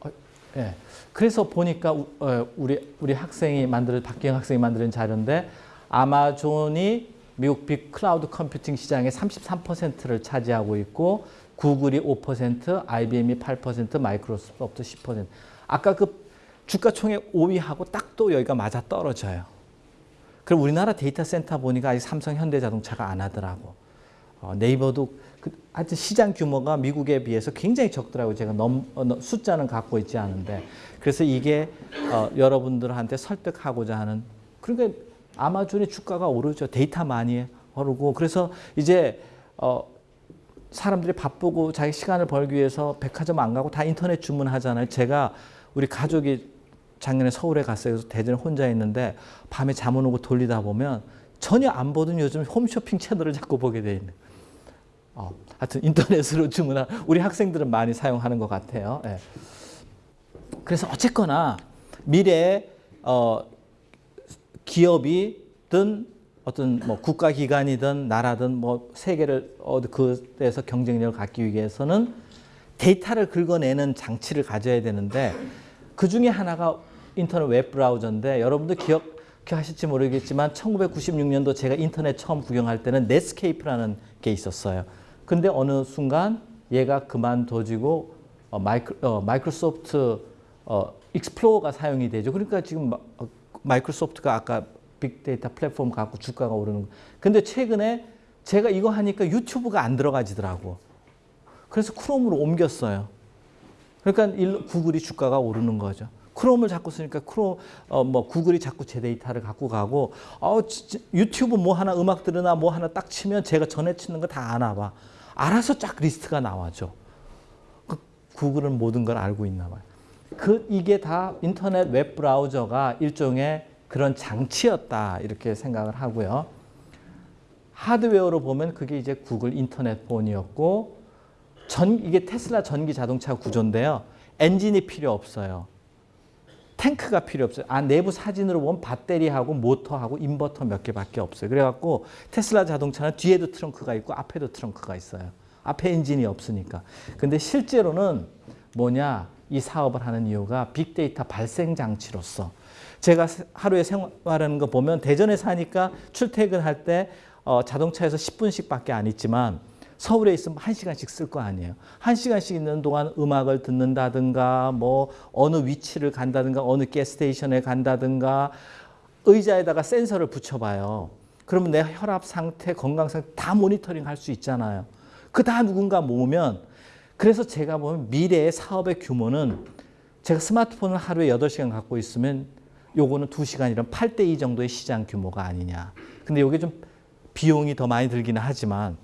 어, 예. 그래서 보니까 우- 어, 우리 우리 학생이 만든 박기영 학생이 만든 자료인데 아마존이 미국 빅 클라우드 컴퓨팅 시장의 33%를 차지하고 있고 구글이 5%, IBM이 8%, 마이크로소프트 10%. 아까 그 주가 총액 5위하고 딱 또 여기가 맞아 떨어져요. 그럼 우리나라 데이터 센터 보니까 아직 삼성, 현대자동차가 안 하더라고. 어, 네이버도 그, 하여튼 시장 규모가 미국에 비해서 굉장히 적더라고요. 제가 넘, 어, 넘- 숫자는 갖고 있지 않은데. 그래서 이게 어, 여러분들한테 설득하고자 하는 그러니까 아마존의 주가가 오르죠. 데이터 많이 오르고 그래서 이제 어, 사람들이 바쁘고 자기 시간을 벌기 위해서 백화점 안 가고 다 인터넷 주문하잖아요. 제가 우리 가족이 작년에 서울에 갔어요. 그래서 대전에 혼자 있는데 밤에 잠안 오고 돌리다 보면 전혀 안 보던 요즘 홈쇼핑 채널을 자꾸 보게 돼 있는. 어, 하여튼 인터넷으로 주문한 우리 학생들은 많이 사용하는 것 같아요. 예. 그래서 어쨌거나 미래에 어, 기업이든 어떤 뭐 국가기관이든 나라든 뭐 세계를 그에서 경쟁력을 갖기 위해서는 데이터를 긁어내는 장치를 가져야 되는데 그 중에 하나가 인터넷 웹 브라우저인데 여러분들 기억 기억하실지 모르겠지만 1996년도 제가 인터넷 처음 구경할 때는 넷스케이프라는 게 있었어요. 근데 어느 순간 얘가 그만둬지고 어, 마이크, 어, 마이크로소프트 어, 익스플로어가 사용이 되죠. 그러니까 지금 마, 어, 마이크로소프트가 아까 빅데이터 플랫폼 갖고 주가가 오르는 거. 근데 최근에 제가 이거 하니까 유튜브가 안 들어가지더라고. 그래서 크롬으로 옮겼어요. 그러니까 일, 구글이 주가가 오르는 거죠. 크롬을 자꾸 쓰니까 크롬 어 뭐 구글이 자꾸 제 데이터를 갖고 가고 어 진짜 유튜브 뭐 하나 음악 들으나 뭐 하나 딱 치면 제가 전에 치는 거 다 아나 봐. 알아서 쫙 리스트가 나와죠. 그 구글은 모든 걸 알고 있나 봐요. 그 이게 다 인터넷 웹 브라우저가 일종의 그런 장치였다 이렇게 생각을 하고요. 하드웨어로 보면 그게 이제 구글 인터넷 폰이었고 전 이게 테슬라 전기 자동차 구조인데요. 엔진이 필요 없어요. 탱크가 필요 없어요. 아, 내부 사진으로 보면 배터리하고 모터하고 인버터 몇 개밖에 없어요. 그래갖고 테슬라 자동차는 뒤에도 트렁크가 있고 앞에도 트렁크가 있어요. 앞에 엔진이 없으니까. 근데 실제로는 뭐냐? 이 사업을 하는 이유가 빅데이터 발생 장치로서 제가 하루에 생활하는 거 보면 대전에 사니까 출퇴근할 때 어, 자동차에서 10분씩밖에 안 있지만 서울에 있으면 1시간씩 쓸 거 아니에요. 1시간씩 있는 동안 음악을 듣는다든가 뭐 어느 위치를 간다든가 어느 가스테이션에 간다든가 의자에다가 센서를 붙여봐요. 그러면 내 혈압 상태, 건강 상태 다 모니터링 할 수 있잖아요. 그 다 누군가 모으면 그래서 제가 보면 미래의 사업의 규모는 제가 스마트폰을 하루에 8시간 갖고 있으면 요거는 2시간이란 8대 2 정도의 시장 규모가 아니냐. 근데 요게 좀 비용이 더 많이 들기는 하지만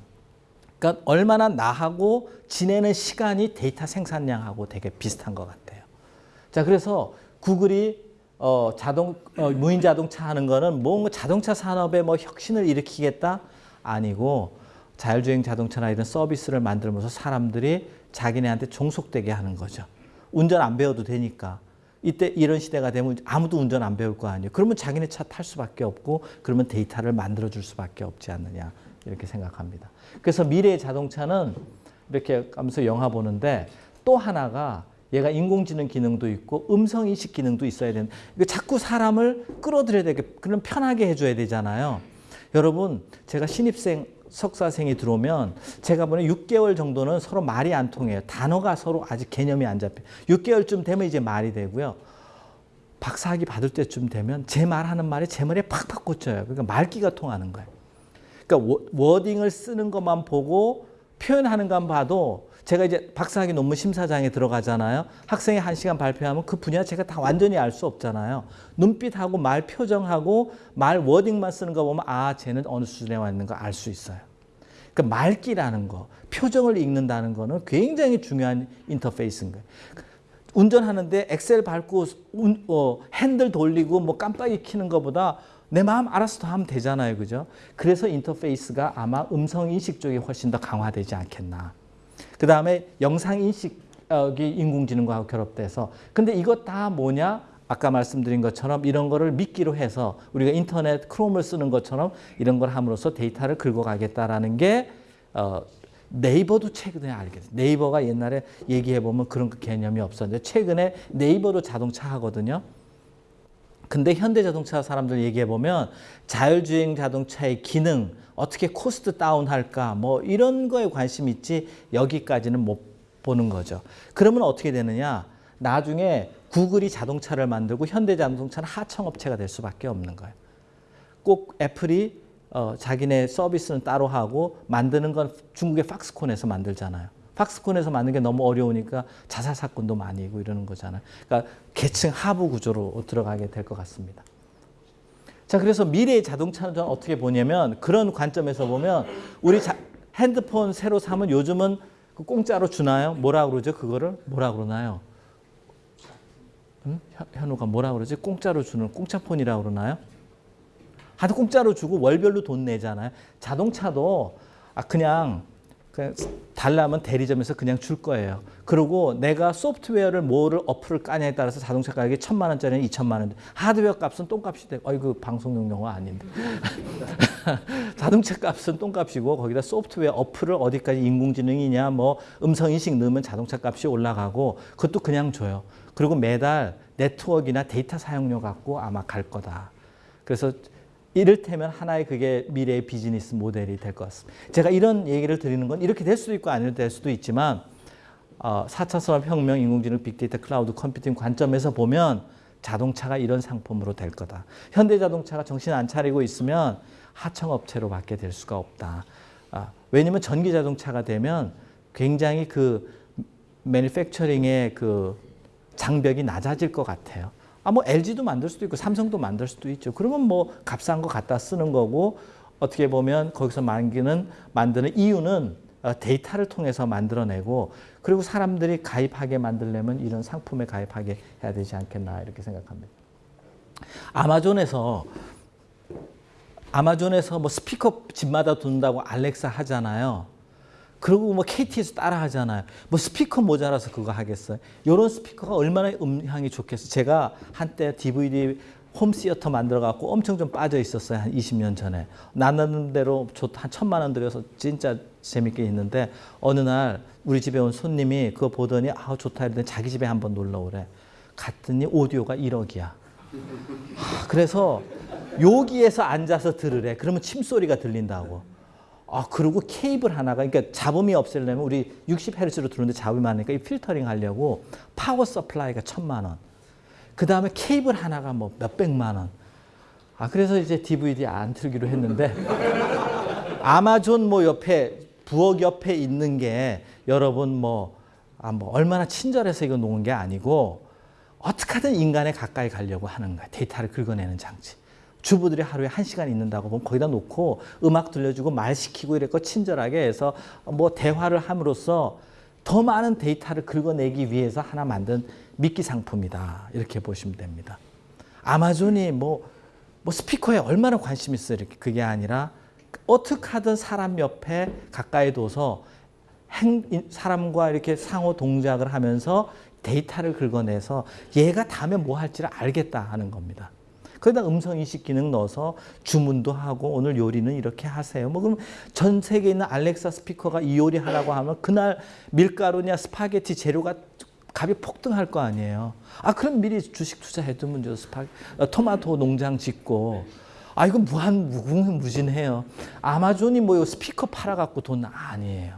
그러니까 얼마나 나하고 지내는 시간이 데이터 생산량하고 되게 비슷한 것 같아요. 자, 그래서 구글이 어, 자동 어, 무인 자동차 하는 거는 뭔가 자동차 산업에 뭐 혁신을 일으키겠다 아니고 자율주행 자동차나 이런 서비스를 만들면서 사람들이 자기네한테 종속되게 하는 거죠. 운전 안 배워도 되니까. 이때 이런 시대가 되면 아무도 운전 안 배울 거 아니에요. 그러면 자기네 차 탈 수밖에 없고 그러면 데이터를 만들어 줄 수밖에 없지 않느냐 이렇게 생각합니다. 그래서 미래의 자동차는 이렇게 하면서 영화 보는데 또 하나가 얘가 인공지능 기능도 있고 음성 인식 기능도 있어야 되는. 이거 자꾸 사람을 끌어들여야 되게 그럼 편하게 해줘야 되잖아요. 여러분 제가 신입생 석사생이 들어오면 제가 보는 6개월 정도는 서로 말이 안 통해요. 단어가 서로 아직 개념이 안 잡혀요. 6개월쯤 되면 이제 말이 되고요. 박사학위 받을 때쯤 되면 제 말하는 말이 제 머리에 팍팍 꽂혀요. 그러니까 말기가 통하는 거예요. 그러니까 워딩을 쓰는 것만 보고 표현하는 것만 봐도 제가 이제 박사학위 논문 심사장에 들어가잖아요. 학생이 한 시간 발표하면 그 분야 제가 다 완전히 알 수 없잖아요. 눈빛하고 말 표정하고 말 워딩만 쓰는 거 보면 아 쟤는 어느 수준에 와 있는 거 알 수 있어요. 그 말귀라는 거, 표정을 읽는다는 거는 굉장히 중요한 인터페이스인 거예요. 운전하는데 엑셀 밟고 운, 어, 핸들 돌리고 뭐 깜빡이 키는 것보다 내 마음 알아서 더 하면 되잖아요. 그죠? 그래서 인터페이스가 아마 음성 인식 쪽이 훨씬 더 강화되지 않겠나. 그 다음에 영상 인식이 인공지능과 결합돼서 근데 이것 다 뭐냐? 아까 말씀드린 것처럼 이런 거를 미끼로 해서 우리가 인터넷 크롬을 쓰는 것처럼 이런 걸 함으로써 데이터를 긁어가겠다라는 게 어, 네이버도 최근에 알게 됐어요. 네이버가 옛날에 얘기해보면 그런 그 개념이 없었는데 최근에 네이버도 자동차 하거든요. 근데 현대자동차 사람들 얘기해 보면 자율주행 자동차의 기능, 어떻게 cost down할까 뭐 이런 거에 관심 있지 여기까지는 못 보는 거죠. 그러면 어떻게 되느냐? 나중에 구글이 자동차를 만들고 현대자동차는 하청업체가 될 수밖에 없는 거예요. 꼭 애플이 어, 자기네 서비스는 따로 하고 만드는 건 중국의 팍스콘에서 만들잖아요. 팍스콘에서 만든 게 너무 어려우니까 자살 사건도 많이 있고 이러는 거잖아요. 그러니까 계층 하부 구조로 들어가게 될 것 같습니다. 자, 그래서 미래의 자동차는 저는 어떻게 보냐면 그런 관점에서 보면 우리 자, 핸드폰 새로 사면 요즘은 그 공짜로 주나요? 뭐라 그러죠? 그거를 뭐라 그러나요? 응? 현우가 뭐라 그러지? 공짜로 주는 공짜폰이라고 그러나요? 하도 공짜로 주고 월별로 돈 내잖아요. 자동차도 아 그냥 달라면 대리점에서 그냥 줄 거예요. 그리고 내가 소프트웨어를 뭐를 어플을 까냐에 따라서 자동차 가격이 천만 원짜리는 이천만 원. 하드웨어 값은 똥값이 되고, 어이구 방송용 용어 아닌데. 자동차 값은 똥값이고 거기다 소프트웨어 어플을 어디까지 인공지능이냐, 뭐 음성 인식 넣으면 자동차 값이 올라가고 그것도 그냥 줘요. 그리고 매달 네트워크나 데이터 사용료 갖고 아마 갈 거다. 그래서 이를테면 하나의 그게 미래의 비즈니스 모델이 될 것 같습니다. 제가 이런 얘기를 드리는 건 이렇게 될 수도 있고 아닐 될 수도 있지만 어, 4차 산업혁명, 인공지능, 빅데이터, 클라우드 컴퓨팅 관점에서 보면 자동차가 이런 상품으로 될 거다. 현대자동차가 정신 안 차리고 있으면 하청업체로밖에 될 수가 없다. 아, 왜냐하면 전기자동차가 되면 굉장히 그 매니팩처링의 그 장벽이 낮아질 것 같아요. 아, 뭐 LG도 만들 수도 있고 삼성도 만들 수도 있죠. 그러면 뭐 값싼 거 갖다 쓰는 거고 어떻게 보면 거기서 만기는 만드는 이유는 어, 데이터를 통해서 만들어내고 그리고 사람들이 가입하게 만들려면 이런 상품에 가입하게 해야 되지 않겠나 이렇게 생각합니다. 아마존에서 아마존에서 뭐 스피커 집마다 둔다고 알렉사 하잖아요. 그리고 뭐 KT에서 따라 하잖아요. 뭐 스피커 모자라서 그거 하겠어요. 이런 스피커가 얼마나 음향이 좋겠어요. 제가 한때 DVD 홈시어터 만들어 갖고 엄청 좀 빠져 있었어요. 한 20년 전에. 나는 대로 한 천만 원 들여서 진짜 재밌게 있는데 어느 날 우리 집에 온 손님이 그거 보더니 아 좋다 이러더니 자기 집에 한번 놀러 오래. 갔더니 오디오가 1억이야. 그래서 여기에서 앉아서 들으래. 그러면 침소리가 들린다고. 아, 그리고 케이블 하나가, 그러니까 잡음이 없애려면 우리 60Hz로 들었는데 잡음이 많으니까 이 필터링 하려고 power supply가 천만 원. 그 다음에 케이블 하나가 뭐 몇백만 원. 아, 그래서 이제 DVD 안 틀기로 했는데 아마존 뭐 옆에, 부엌 옆에 있는 게 여러분 뭐, 아, 뭐 얼마나 친절해서 이거 놓은 게 아니고 어떻게 하든 인간에 가까이 가려고 하는 거야. 데이터를 긁어내는 장치. 주부들이 하루에 한 시간 있는다고 보면 거기다 놓고 음악 들려주고 말 시키고 이랬고 친절하게 해서 뭐 대화를 함으로써 더 많은 데이터를 긁어내기 위해서 하나 만든 미끼 상품이다. 이렇게 보시면 됩니다. 아마존이 뭐, 뭐 스피커에 얼마나 관심 있어요. 이렇게 그게 아니라 어떻게 하든 사람 옆에 가까이 둬서 행, 사람과 이렇게 상호 동작을 하면서 데이터를 긁어내서 얘가 다음에 뭐 할지를 알겠다 하는 겁니다. 거기다 음성 인식 기능 넣어서 주문도 하고 오늘 요리는 이렇게 하세요. 뭐 그럼 전 세계에 있는 알렉사 스피커가 이 요리 하라고 하면 그날 밀가루냐 스파게티 재료가 값이 폭등할 거 아니에요. 아 그럼 미리 주식 투자해두면 저 스파 토마토 농장 짓고 아 이거 무한 무궁무진해요. 아마존이 뭐 스피커 팔아갖고 돈 아니에요.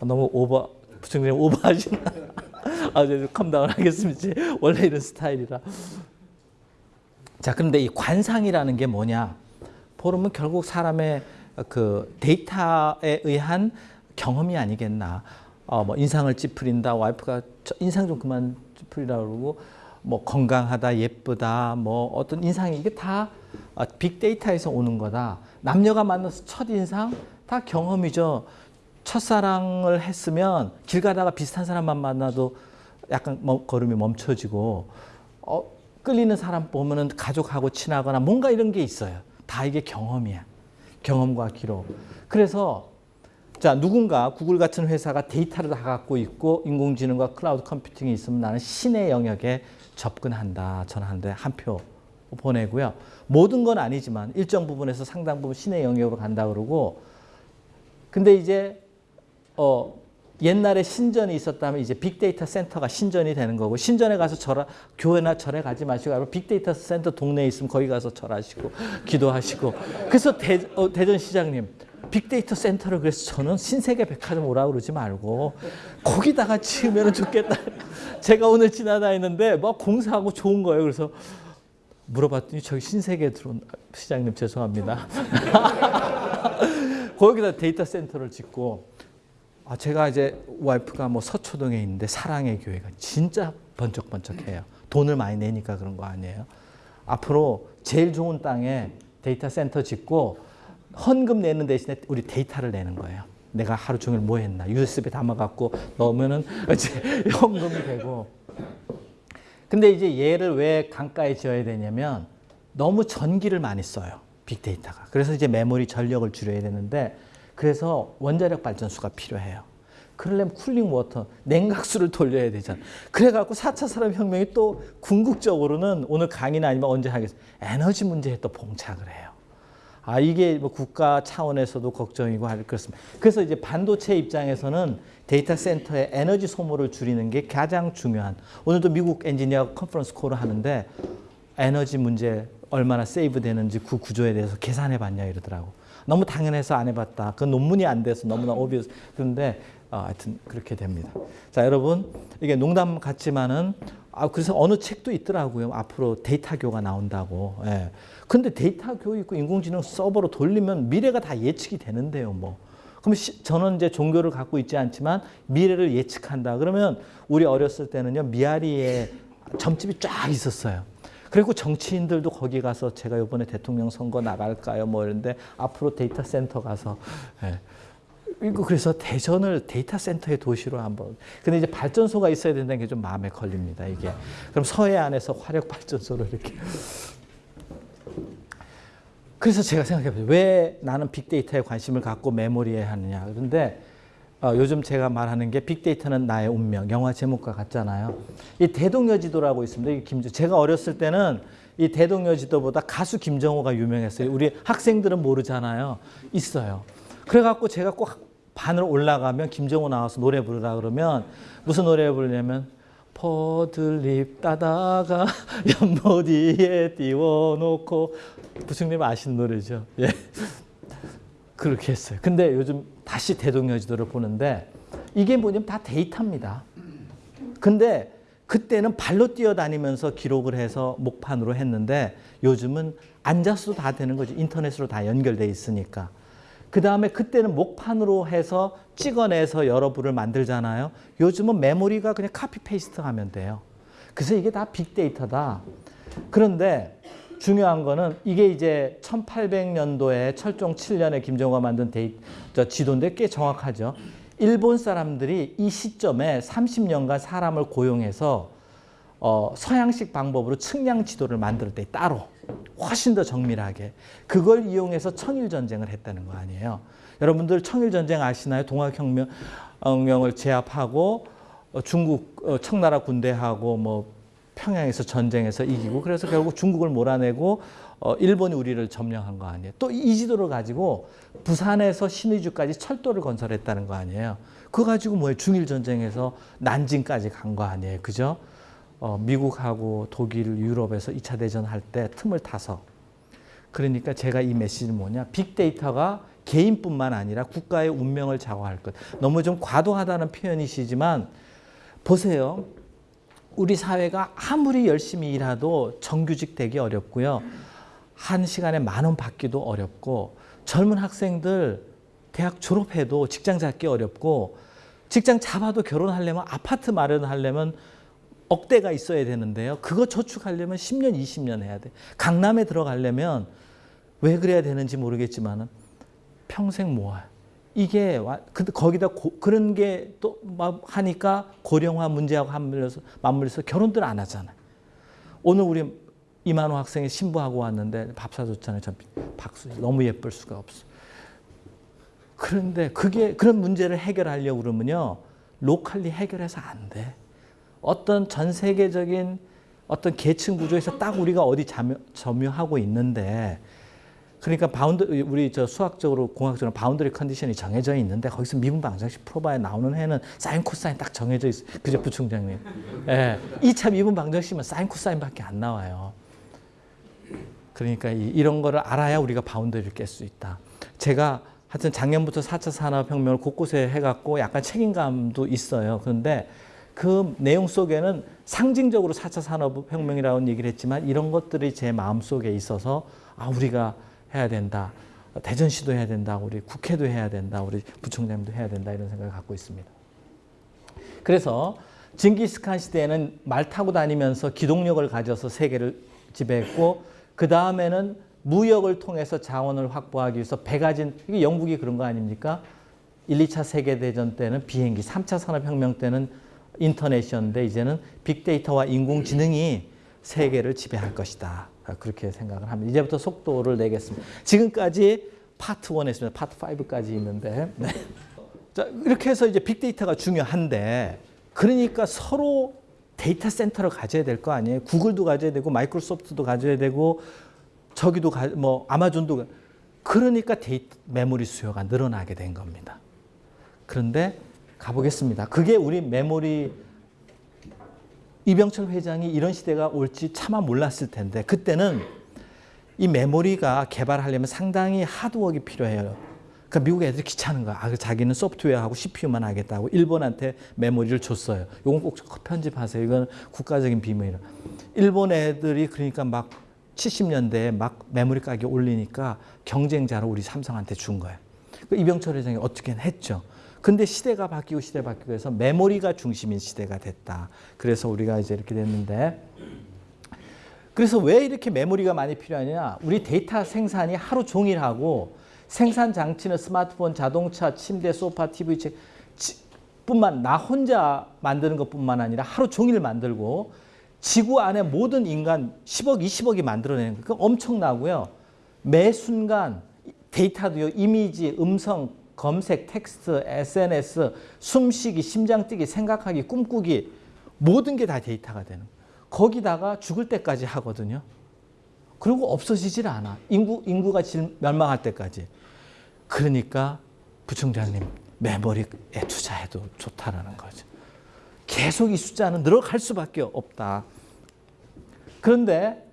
너무 오버 부총장님 오버하시나? 아, 저 calm down 하겠습니다. 원래 이런 스타일이라. 자, 그런데 이 관상이라는 게 뭐냐? 보면 결국 사람의 그 데이터에 의한 경험이 아니겠나. 어, 뭐 인상을 찌푸린다. 와이프가 인상 좀 그만 찌푸리라 그러고 뭐 건강하다, 예쁘다, 뭐 어떤 인상이 이게 다 빅데이터에서 오는 거다. 남녀가 만나서 첫 인상 다 경험이죠. 첫사랑을 했으면 길 가다가 비슷한 사람만 만나도 약간 걸음이 멈춰지고 어, 끌리는 사람 보면은 가족하고 친하거나 뭔가 이런 게 있어요. 다 이게 경험이야. 경험과 기록. 그래서 자 누군가 구글 같은 회사가 데이터를 다 갖고 있고 인공지능과 클라우드 컴퓨팅이 있으면 나는 신의 영역에 접근한다. 전하는데 한 표 보내고요. 모든 건 아니지만 일정 부분에서 상당 부분 신의 영역으로 간다 그러고 근데 이제 어 옛날에 신전이 있었다면 이제 빅데이터 센터가 신전이 되는 거고 신전에 가서 절 교회나 절에 가지 마시고 빅데이터 센터 동네에 있으면 거기 가서 절하시고 기도하시고 그래서 대, 어, 대전 시장님 빅데이터 센터를 그래서 저는 신세계 백화점 오라고 그러지 말고 거기다가 지으면 좋겠다. 제가 오늘 지나다니는데 뭐 공사하고 좋은 거예요. 그래서 물어봤더니 저기 신세계 들어온 시장님 죄송합니다. 거기다 데이터 센터를 짓고 아, 제가 이제 와이프가 뭐 서초동에 있는데 사랑의 교회가 진짜 번쩍번쩍해요. 돈을 많이 내니까 그런 거 아니에요. 앞으로 제일 좋은 땅에 데이터 센터 짓고 헌금 내는 대신에 우리 데이터를 내는 거예요. 내가 하루 종일 뭐 했나 USB 담아갖고 넣으면은 이제 헌금이 되고. 근데 이제 얘를 왜 강가에 지어야 되냐면 너무 전기를 많이 써요. 빅데이터가. 그래서 이제 메모리 전력을 줄여야 되는데 그래서 원자력 발전소가 필요해요. 그러려면 cooling water, 냉각수를 돌려야 되잖아. 그래갖고 4차 산업혁명이 또 궁극적으로는 오늘 강의나 아니면 언제 하겠습니다. 에너지 문제에 또 봉착을 해요. 아, 이게 뭐 국가 차원에서도 걱정이고 할 그렇습니다. 그래서 이제 반도체 입장에서는 데이터 센터의 에너지 소모를 줄이는 게 가장 중요한. 오늘도 미국 엔지니어 conference call을 하는데 에너지 문제 얼마나 save 되는지 그 구조에 대해서 계산해 봤냐 이러더라고. 너무 당연해서 안 해봤다. 그 논문이 안 돼서 너무나 obvious. 그런데 어, 하여튼 그렇게 됩니다. 자, 여러분 이게 농담 같지만은 아 그래서 어느 책도 있더라고요. 앞으로 데이터 교가 나온다고. 예. 근데 데이터 교 있고 인공지능 서버로 돌리면 미래가 다 예측이 되는데요, 뭐. 그럼 시, 저는 이제 종교를 갖고 있지 않지만 미래를 예측한다. 그러면 우리 어렸을 때는요 미아리에 점집이 쫙 있었어요. 그리고 정치인들도 거기 가서 제가 이번에 대통령 선거 나갈까요? 뭐 이런데 앞으로 데이터 센터 가서 예. 그래서 대전을 데이터 센터의 도시로 한번. 근데 이제 발전소가 있어야 된다는 게 좀 마음에 걸립니다. 이게. 그럼 서해안에서 화력 발전소를 이렇게. 그래서 제가 생각해봤어요. 왜 나는 빅데이터에 관심을 갖고 메모리에 하느냐. 그런데 어, 요즘 제가 말하는 게 빅데이터는 나의 운명, 영화 제목과 같잖아요. 이 대동여지도라고 있습니다. 이 김, 제가 어렸을 때는 이 대동여지도보다 가수 김정호가 유명했어요. 우리 학생들은 모르잖아요. 있어요. 그래갖고 제가 꼭 반을 올라가면 김정호 나와서 노래 부르라 그러면 무슨 노래 부르냐면 포들립 따다가 연못위에 띄워놓고 부승님 아시는 노래죠. 예. 그렇게 했어요. 근데 요즘 다시 대동여 지도를 보는데 이게 뭐냐면 다 데이터입니다. 근데 그때는 발로 뛰어다니면서 기록을 해서 목판으로 했는데 요즘은 앉아서도 다 되는 거죠. 인터넷으로 다 연결돼 있으니까. 그 다음에 그때는 목판으로 해서 찍어내서 여러 부를 만들잖아요. 요즘은 메모리가 그냥 copy paste 하면 돼요. 그래서 이게 다 빅데이터다. 그런데 중요한 거는 이게 이제 1800년도에 철종 7년에 김정호가 만든 데이, 저 지도인데 꽤 정확하죠. 일본 사람들이 이 시점에 30년간 사람을 고용해서 어, 서양식 방법으로 측량 지도를 만들 때 따로 훨씬 더 정밀하게 그걸 이용해서 청일 전쟁을 했다는 거 아니에요. 여러분들 청일 전쟁 아시나요? 동학혁명을 제압하고 어, 중국 어, 청나라 군대하고 뭐 평양에서 전쟁에서 이기고 그래서 결국 중국을 몰아내고 어, 일본이 우리를 점령한 거 아니에요. 또 이 지도를 가지고 부산에서 신의주까지 철도를 건설했다는 거 아니에요. 그거 가지고 뭐예요? 중일 전쟁에서 난징까지 간 거 아니에요. 그죠? 어, 미국하고 독일, 유럽에서 2차 대전 할 때 틈을 타서 그러니까 제가 이 메시지는 뭐냐? 빅데이터가 개인뿐만 아니라 국가의 운명을 좌우할 것. 너무 좀 과도하다는 표현이시지만 보세요. 우리 사회가 아무리 열심히 일해도 정규직 되기 어렵고요. 한 시간에 만 원 받기도 어렵고 젊은 학생들 대학 졸업해도 직장 잡기 어렵고 직장 잡아도 결혼하려면 아파트 마련하려면 억대가 있어야 되는데요. 그거 저축하려면 10년, 20년 해야 돼. 강남에 들어가려면 왜 그래야 되는지 모르겠지만 평생 모아요. 이게 근데 거기다 고, 그런 게또 하니까 고령화 문제하고 맞물려서 맞물려서 결혼들 안 하잖아요. 오늘 우리 이만호 학생이 신부하고 왔는데 밥 사줬잖아요. 전 박수 너무 예쁠 수가 없어. 그런데 그게 그런 문제를 해결하려고 그러면요. 로컬리 해결해서 안 돼. 어떤 전 세계적인 어떤 계층 구조에서 딱 우리가 어디 점유, 점유하고 있는데 그러니까 bound 우리 저 수학적으로 공학적으로 boundary condition이 정해져 있는데 거기서 미분 방정식 풀어봐야 나오는 해는 사인 코사인 딱 정해져 있어. 그죠 부총장님. 예. 2차 미분 방정식은 사인 코사인밖에 안 나와요. 그러니까 이, 런 거를 알아야 우리가 boundary를 깰 수 있다. 제가 하여튼 작년부터 4차 산업혁명을 곳곳에 해갖고 약간 책임감도 있어요. 그런데 그 내용 속에는 상징적으로 4차 산업혁명이라는 얘기를 했지만 이런 것들이 제 마음속에 있어서 아 우리가 해야 된다. 대전시도 해야 된다. 우리 국회도 해야 된다. 우리 부총장님도 해야 된다. 이런 생각을 갖고 있습니다. 그래서 징기스칸 시대에는 말 타고 다니면서 기동력을 가져서 세계를 지배했고 그 다음에는 무역을 통해서 자원을 확보하기 위해서 배 가 진 이게 영국이 그런 거 아닙니까? 1, 2차 세계대전 때는 비행기, 3차 산업혁명 때는 인터넷이었는데 이제는 빅데이터와 인공지능이 세계를 지배할 것이다. 그렇게 생각을 합니다. 이제부터 속도를 내겠습니다. 지금까지 파트 1 했습니다. 파트 5까지 있는데. 네. 자, 이렇게 해서 이제 빅데이터가 중요한데 그러니까 서로 데이터 센터를 가져야 될 거 아니에요. 구글도 가져야 되고 마이크로소프트도 가져야 되고 저기도 가, 뭐 아마존도 그러니까 데이터 메모리 수요가 늘어나게 된 겁니다. 그런데 가보겠습니다. 그게 우리 메모리 이병철 회장이 이런 시대가 올지 차마 몰랐을 텐데 그때는 이 메모리가 개발하려면 상당히 하드워크가 필요해요. 그러니까 미국 애들이 귀찮은 거야. 아, 자기는 소프트웨어하고 CPU만 하겠다고 일본한테 메모리를 줬어요. 이건 꼭 편집하세요. 이건 국가적인 비밀이라. 일본 애들이 그러니까 막 70년대에 막 메모리 가격 올리니까 경쟁자로 우리 삼성한테 준 거예요. 그 이병철 회장이 어떻게 했죠. 근데 시대가 바뀌고 시대 바뀌고 해서 메모리가 중심인 시대가 됐다. 그래서 우리가 이제 이렇게 됐는데 그래서 왜 이렇게 메모리가 많이 필요하냐? 우리 데이터 생산이 하루 종일 하고 생산 장치는 스마트폰, 자동차, 침대, 소파, TV 책 뿐만 나 혼자 만드는 것뿐만 아니라 하루 종일 만들고 지구 안에 모든 인간 10억, 20억이 만들어내는 거. 그 엄청나고요. 매 순간 데이터도요. 이미지, 음성, 검색, 텍스트, SNS, 숨쉬기, 심장뛰기, 생각하기, 꿈꾸기 모든 게 다 데이터가 되는. 거기다가 죽을 때까지 하거든요. 그리고 없어지질 않아. 인구, 인구가 질- 멸망할 때까지. 그러니까 부총장님 메모리에 투자해도 좋다라는 거죠. 계속 이 숫자는 늘어갈 수밖에 없다. 그런데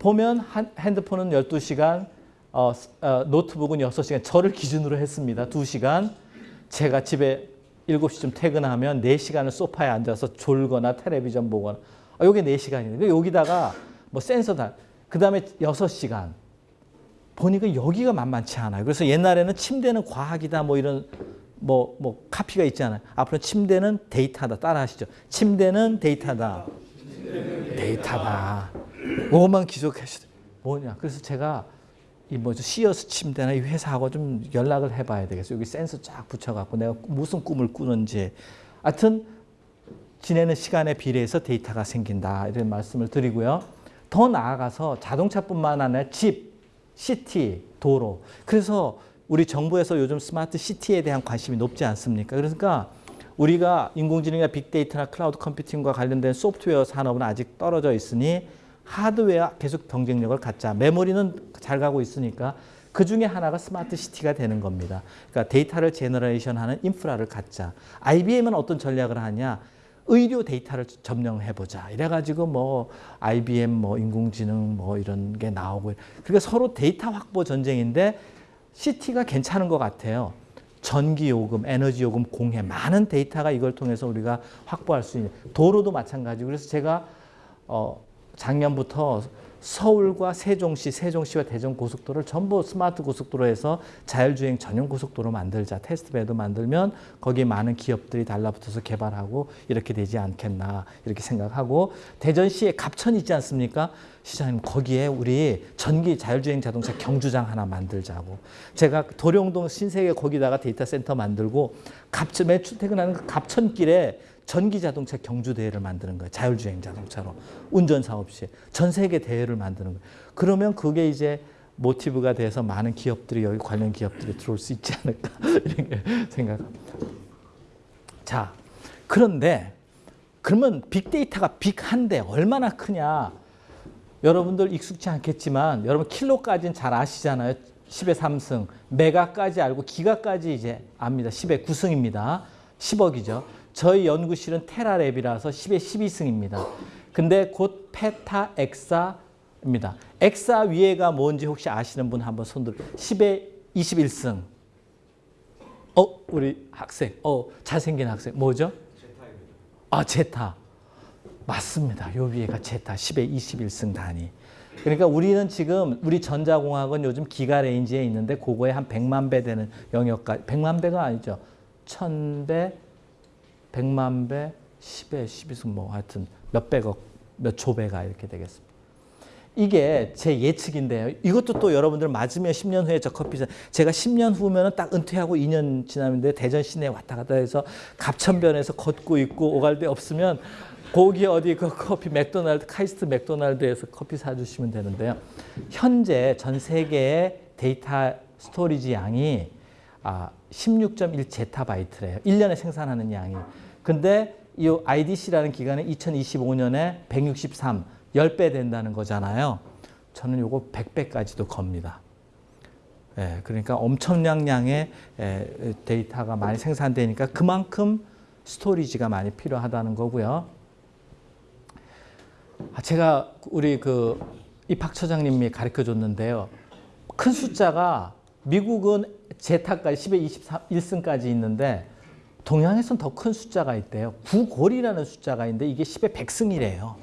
보면 한- 핸드폰은 12시간, 어, 스- 어, 노트북은 6시간, 저를 기준으로 했습니다. 2시간. 제가 집에 7시쯤 퇴근하면 4시간을 소파에 앉아서 졸거나 텔레비전 보거나 아, 요게 4시간이에요. 여기다가 뭐 센서 다. 그 다음에 6시간. 보니까 여기가 만만치 않아요. 그래서 옛날에는 침대는 과학이다 뭐 이런 뭐, 뭐 카피가 있잖아요. 앞으로 침대는 데이터다. 따라 하시죠. 침대는 데이터다. 데이터다. 그것만 기록하시죠. 뭐냐. 그래서 제가 이 뭐죠 시어스 침대나 이 회사하고 좀 연락을 해봐야 되겠어요. 여기 센서 쫙 붙여갖고 내가 무슨 꿈을 꾸는지. 하여튼 지내는 시간에 비례해서 데이터가 생긴다 이런 말씀을 드리고요. 더 나아가서 자동차뿐만 아니라 집, city, 도로. 그래서 우리 정부에서 요즘 smart city에 대한 관심이 높지 않습니까? 그러니까 우리가 인공지능이나 빅데이터나 cloud computing과 관련된 소프트웨어 산업은 아직 떨어져 있으니 하드웨어 계속 경쟁력을 갖자. 메모리는 잘 가고 있으니까 그 중에 하나가 smart city가 되는 겁니다. 그러니까 데이터를 generation 하는 인프라를 갖자. IBM은 어떤 전략을 하냐? 의료 데이터를 점령해보자. 이래가지고 뭐 IBM 뭐 인공지능 뭐 이런 게 나오고 그러니까 서로 데이터 확보 전쟁인데 city가 괜찮은 것 같아요. 전기 요금, 에너지 요금 공해 많은 데이터가 이걸 통해서 우리가 확보할 수 있는 도로도 마찬가지고 그래서 제가 어 작년부터 서울과 세종시, 세종시와 대전 고속도로를 전부 스마트 고속도로에서 자율주행 전용 고속도로 만들자. testbed 만들면 거기에 많은 기업들이 달라붙어서 개발하고 이렇게 되지 않겠나 이렇게 생각하고 대전시에 갑천 있지 않습니까? 시장님 거기에 우리 전기 자율주행 자동차 경주장 하나 만들자고 제가 도룡동 신세계 거기다가 데이터 센터 만들고 갑천 매 출 퇴근하는 그 갑천길에 전기 자동차 경주 대회를 만드는 거예요. 자율주행 자동차로 운전사 없이 전 세계 대회를 만드는 거예요. 그러면 그게 이제 모티브가 돼서 많은 기업들이 여기 관련 기업들이 들어올 수 있지 않을까 이렇게 생각합니다. 자, 그런데 그러면 빅데이터가 빅한데 얼마나 크냐? 여러분들 익숙치 않겠지만 여러분 킬로까지는 잘 아시잖아요. 10의 3승, 메가까지 알고 기가까지 이제 압니다. 10의 9승입니다. 10억이죠. 저희 연구실은 테라랩이라서 10의 12승입니다. 근데 곧 페타 엑사입니다. 엑사 위에가 뭔지 혹시 아시는 분 한번 손들. 10의 21승. 어, 우리 학생. 어, 잘생긴 학생. 뭐죠? 아, 제타. 맞습니다. 요 위에가 제타 10의 21승 단위. 그러니까 우리는 지금 우리 전자공학은 요즘 giga range에 있는데 그거에 한 100만 배 되는 영역까지 100만 배가 아니죠. 1000배, 100만 배, 10배, 12승 뭐 하여튼 몇백억, 몇 조배가 이렇게 되겠습니다. 이게 제 예측인데요. 이것도 또 여러분들 맞으면 10년 후에 저 커피 사 제가 10년 후면은 딱 은퇴하고 2년 지나는데 대전 시내 왔다 갔다 해서 갑천변에서 걷고 있고 오갈 데 없으면 거기 어디 그 커피 맥도날드 카이스트 맥도날드에서 커피 사주시면 되는데요. 현재 전 세계의 데이터 storage 양이 아, 16.1 제타바이트래요. 1년에 생산하는 양이. 근데 이 IDC라는 기관은 2025년에 163, 10배 된다는 거잖아요. 저는 요거 100배까지도 겁니다. 예, 그러니까 엄청난 양의 예, 데이터가 많이 생산되니까 그만큼 스토리지가 많이 필요하다는 거고요. 아, 제가 우리 그 입학 처장님이 가르쳐 줬는데요. 큰 숫자가 미국은 제타까지 10에 21승까지 있는데 동양에서는 더큰 숫자가 있대요. 구골이라는 숫자가 있는데 이게 10에 100승이래요.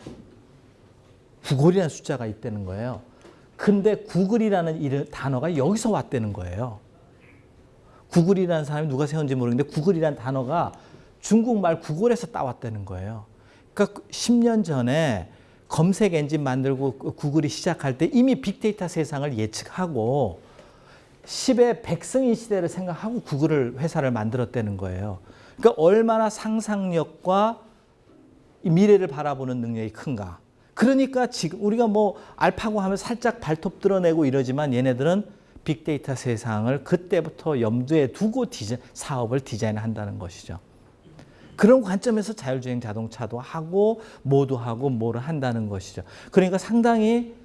구골이라는 숫자가 있다는 거예요. 근데 구글이라는 단어가 여기서 왔다는 거예요. 구글이라는 사람이 누가 세운지 모르겠는데 구글이라는 단어가 중국말 구글에서 따왔다는 거예요. 그러니까 10년 전에 검색 엔진 만들고 구글이 시작할 때 이미 빅데이터 세상을 예측하고 10의 백승인 시대를 생각하고 구글을 회사를 만들었다는 거예요. 그러니까 얼마나 상상력과 미래를 바라보는 능력이 큰가. 그러니까 지금 우리가 뭐 알파고 하면 살짝 발톱 드러내고 이러지만 얘네들은 빅데이터 세상을 그때부터 염두에 두고 디자, 사업을 디자인한다는 것이죠. 그런 관점에서 자율주행 자동차도 하고 모두 하고 뭐를 한다는 것이죠. 그러니까 상당히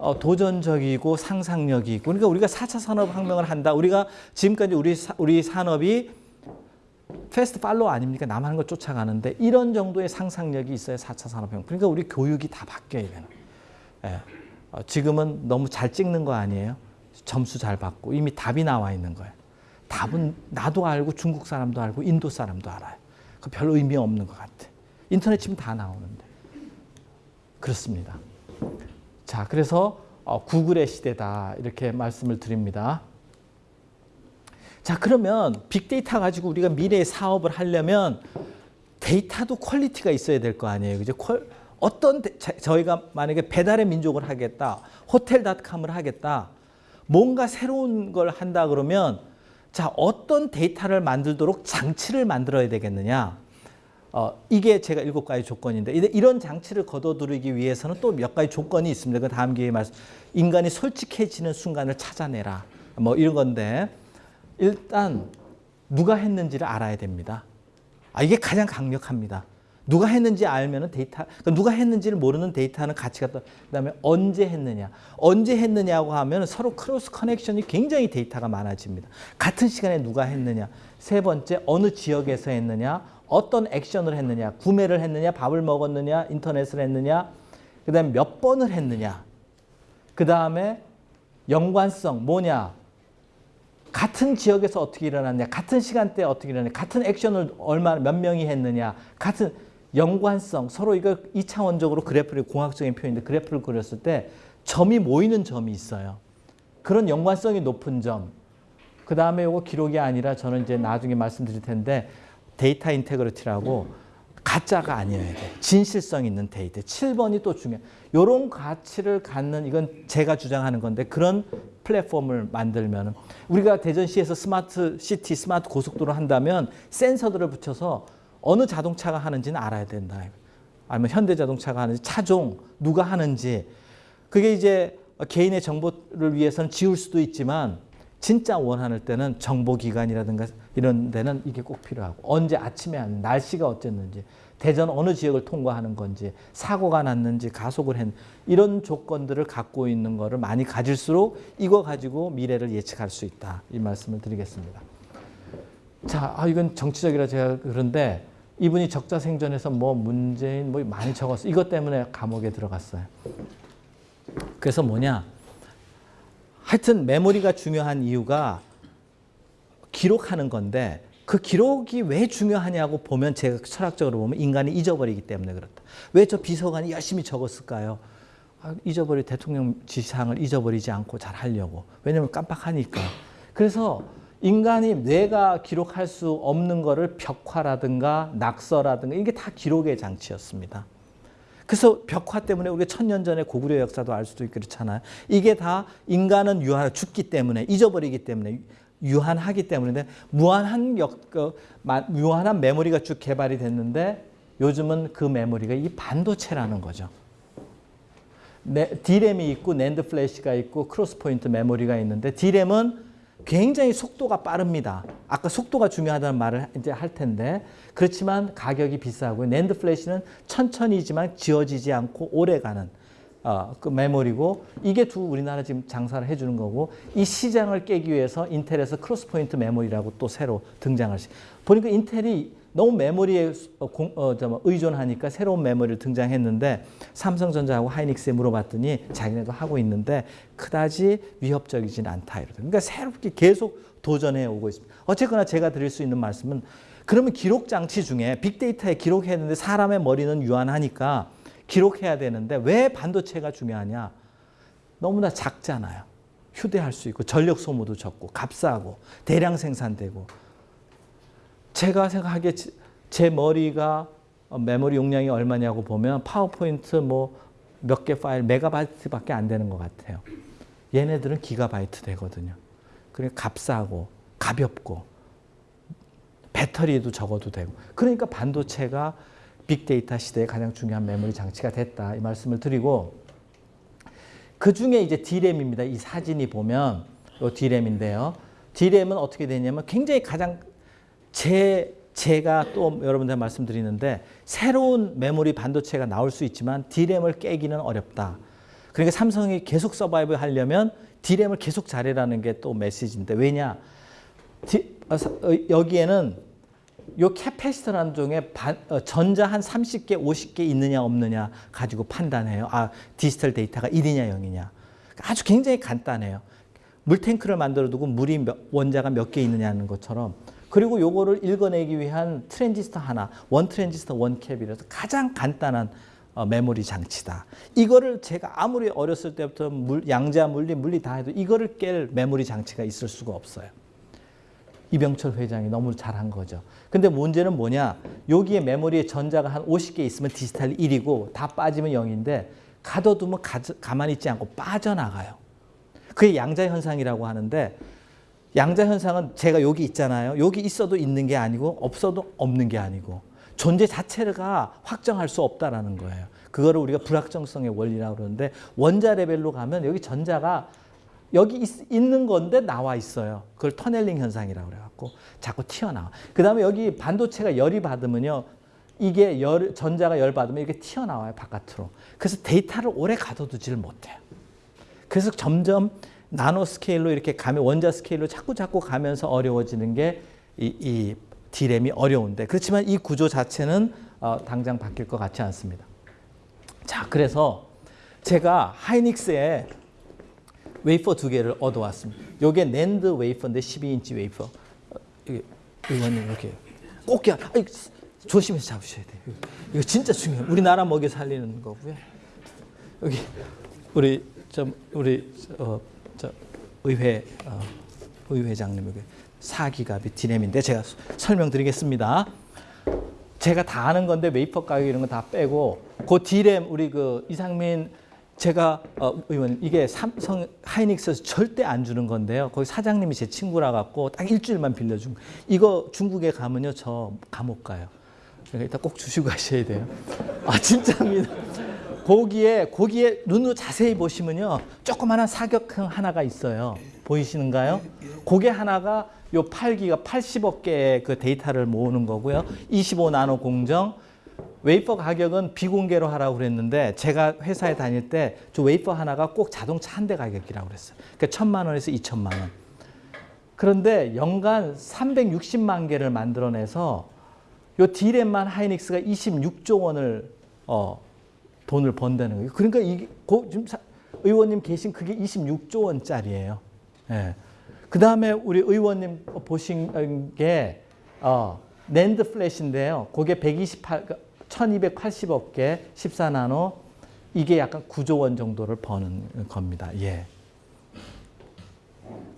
어, 도전적이고 상상력이 있고 그러니까 우리가 4차 산업혁명을 한다. 우리가 지금까지 우리 사, 우리 산업이 패스트 팔로우 아닙니까? 남 하는 걸 쫓아가는데 이런 정도의 상상력이 있어야 4차 산업혁명. 그러니까 우리 교육이 다 바뀌어야 되는. 예. 어, 지금은 너무 잘 찍는 거 아니에요? 점수 잘 받고 이미 답이 나와 있는 거예요. 답은 나도 알고 중국 사람도 알고 인도 사람도 알아요. 그별 의미 없는 것 같아. 인터넷 치면 다 나오는데. 그렇습니다. 자, 그래서 어, 구글의 시대다 이렇게 말씀을 드립니다. 자, 그러면 빅데이터 가지고 우리가 미래의 사업을 하려면 데이터도 quality가 있어야 될 거 아니에요. 그죠? qual, 어떤 데, 저희가 만약에 배달의 민족을 하겠다. 호텔닷컴을 하겠다. 뭔가 새로운 걸 한다 그러면 자, 어떤 데이터를 만들도록 장치를 만들어야 되겠느냐? 어, 이게 제가 일곱 가지 조건인데 이런 장치를 거둬들이기 위해서는 또 몇 가지 조건이 있습니다. 그 다음 기회에 말씀. 인간이 솔직해지는 순간을 찾아내라. 뭐 이런 건데 일단 누가 했는지를 알아야 됩니다. 아, 이게 가장 강력합니다. 누가 했는지 알면 데이터, 그러니까 누가 했는지를 모르는 데이터는 가치가 또, 그 다음에 언제 했느냐. 언제 했느냐고 하면 서로 cross connection이 굉장히 데이터가 많아집니다. 같은 시간에 누가 했느냐. 세 번째, 어느 지역에서 했느냐. 어떤 액션을 했느냐. 구매를 했느냐. 밥을 먹었느냐. 인터넷을 했느냐. 그 다음에 몇 번을 했느냐. 그 다음에 연관성 뭐냐. 같은 지역에서 어떻게 일어났냐, 같은 시간대에 어떻게 일어났냐, 같은 액션을 얼마 몇 명이 했느냐, 같은 연관성, 서로 이거 이차원적으로 그래프를 공학적인 표현인데 그래프를 그렸을 때 점이 모이는 점이 있어요. 그런 연관성이 높은 점. 그 다음에 이거 기록이 아니라 저는 이제 나중에 말씀드릴 텐데 data integrity라고 가짜가 아니어야 돼. 진실성 있는 데이터. 7번이 또 중요해. 이런 가치를 갖는 이건 제가 주장하는 건데 그런 플랫폼을 만들면 우리가 대전시에서 smart city, smart 고속도로 한다면 센서들을 붙여서 어느 자동차가 하는지는 알아야 된다. 아니면 현대자동차가 하는지, 차종, 누가 하는지. 그게 이제 개인의 정보를 위해서는 지울 수도 있지만 진짜 원하는 때는 정보기관이라든가 이런 데는 이게 꼭 필요하고 언제 아침에 하는 날씨가 어쨌는지 대전 어느 지역을 통과하는 건지 사고가 났는지 가속을 했 이런 조건들을 갖고 있는 거를 많이 가질수록 이거 가지고 미래를 예측할 수 있다 이 말씀을 드리겠습니다. 자, 아, 이건 정치적이라 제가 그런데 이분이 적자 생존에서 뭐 문재인 뭐 많이 적었어. 이것 때문에 감옥에 들어갔어요. 그래서 뭐냐? 하여튼 메모리가 중요한 이유가 기록하는 건데 그 기록이 왜 중요하냐고 보면 제가 철학적으로 보면 인간이 잊어버리기 때문에 그렇다. 왜 저 비서관이 열심히 적었을까요? 아, 잊어버리 대통령 지시사항을 잊어버리지 않고 잘 하려고. 왜냐하면 깜빡하니까. 그래서 인간이 뇌가 기록할 수 없는 거를 벽화라든가 낙서라든가 이게 다 기록의 장치였습니다. 그래서 벽화 때문에 우리가 천년 전의 고구려 역사도 알 수도 있고 그렇잖아요. 이게 다 인간은 유한 죽기 때문에 잊어버리기 때문에 유한하기 때문에 무한한 역, 그, 무한한 메모리가 쭉 개발이 됐는데 요즘은 그 메모리가 이 반도체라는 거죠. 네, D램이 있고 NAND flash가 있고 cross point memory가 있는데 D램은 굉장히 속도가 빠릅니다. 아까 속도가 중요하다는 말을 이제 할 텐데 그렇지만 가격이 비싸고 NAND flash는 천천히지만 지워지지 않고 오래가는 어, 그 메모리고 이게 두 우리나라 지금 장사를 해주는 거고 이 시장을 깨기 위해서 인텔에서 cross point memory라고 또 새로 등장할 시 보니까 인텔이 너무 메모리에 어, 공, 어, 뭐 의존하니까 새로운 메모리를 등장했는데 삼성전자하고 하이닉스에 물어봤더니 자기네도 하고 있는데 그다지 위협적이진 않다. 이러더 그러니까 새롭게 계속 도전해 오고 있습니다. 어쨌거나 제가 드릴 수 있는 말씀은 그러면 기록 장치 중에 빅데이터에 기록해야 되는데 사람의 머리는 유한하니까 기록해야 되는데 왜 반도체가 중요하냐? 너무나 작잖아요. 휴대할 수 있고 전력 소모도 적고 값싸고 대량 생산되고 제가 생각하기에 제 머리가 메모리 용량이 얼마냐고 보면 파워포인트 뭐 몇 개 파일 메가바이트밖에 안 되는 것 같아요. 얘네들은 기가바이트 되거든요. 그러니까 값싸고 가볍고 배터리도 적어도 되고 그러니까 반도체가 빅데이터 시대에 가장 중요한 메모리 장치가 됐다 이 말씀을 드리고 그 중에 이제 D램입니다. 이 사진이 보면 이 D램인데요. D램은 어떻게 되냐면 굉장히 가장 제 제가 또 여러분들 말씀드리는데 새로운 메모리 반도체가 나올 수 있지만 D램을 깨기는 어렵다. 그러니까 삼성이 계속 survive 하려면 D램을 계속 잘해라는 게 또 메시지인데 왜냐? 디, 어, 어, 여기에는 요 capacitor라는 종에 반, 어, 전자 한 30개, 50개 있느냐 없느냐 가지고 판단해요. 아 디지털 데이터가 1이냐 0이냐. 아주 굉장히 간단해요. 물탱크를 만들어 두고 물이 몇, 원자가 몇 개 있느냐는 것처럼 그리고 요거를 읽어내기 위한 트랜지스터 하나, one transistor one cap이라서 가장 간단한 어, 메모리 장치다. 이거를 제가 아무리 어렸을 때부터 물, 양자 물리, 물리 다 해도 이거를 깰 메모리 장치가 있을 수가 없어요. 이병철 회장이 너무 잘한 거죠. 근데 문제는 뭐냐? 여기에 메모리에 전자가 한 50개 있으면 디지털 1이고 다 빠지면 0인데 가둬두면 가, 가만히 있지 않고 빠져나가요. 그게 양자 현상이라고 하는데 양자 현상은 제가 여기 있잖아요. 여기 있어도 있는 게 아니고 없어도 없는 게 아니고 존재 자체가 확정할 수 없다라는 거예요. 그거를 우리가 불확정성의 원리라고 그러는데 원자 레벨로 가면 여기 전자가 여기 있, 는 건데 나와 있어요. 그걸 터넬링 현상이라고 그래갖고 자꾸 튀어나와. 그 다음에 여기 반도체가 열이 받으면요. 이게 열, 전자가 열 받으면 이렇게 튀어나와요. 바깥으로. 그래서 데이터를 오래 가둬두지를 못해요. 그래서 점점 나노 스케일로 이렇게 가면 원자 스케일로 자꾸 자꾸 가면서 어려워지는 게 이, 이 D램이 어려운데 그렇지만 이 구조 자체는 어, 당장 바뀔 것 같지 않습니다. 자, 그래서 제가 하이닉스에 웨이퍼 두 개를 얻어왔습니다. 요게 낸드 웨이퍼인데 12인치 웨이퍼. 어, 의원님 이렇게 꼭 야, 아이, 조심해서 잡으셔야 돼요. 이거 진짜 중요해요. 우리나라 먹여 살리는 거고요. 여기 우리 좀 우리 어, 저 의회 어, 의회장님 여기 4기가비트 D램인데 제가 설명드리겠습니다. 제가 다 아는 건데 웨이퍼 가격 이런 거 다 빼고 그 D램 우리 그 이상민 제가 어, 의원님 이게 삼성 하이닉스에서 절대 안 주는 건데요. 거기 사장님이 제 친구라 갖고 딱 일주일만 빌려준 거. 이거 중국에 가면요 저 감옥 가요. 그러니까 이따 꼭 주시고 가셔야 돼요. 아 진짜입니다. 거기에 거기에 눈으로 자세히 보시면요 조그마한 사각형 하나가 있어요. 보이시는가요? 그게 하나가 요 8기가 80억 개의 그 데이터를 모으는 거고요. 25 나노 공정 웨이퍼 가격은 비공개로 하라고 그랬는데 제가 회사에 다닐 때 저 웨이퍼 하나가 꼭 자동차 한 대 가격이라고 그랬어요. 그러니까 천만 원에서 이천만 원. 그런데 연간 360만 개를 만들어내서 요 디램만 하이닉스가 26조 원을 어, 돈을 번다는 거예요. 그러니까 이게 고, 지금 사, 의원님 계신 그게 26조 원짜리예요. 예. 그 다음에 우리 의원님 보신 게 어, 낸드 플래시인데요. 그게 128, 1280억 개, 14나노. 이게 약간 9조 원 정도를 버는 겁니다. 예.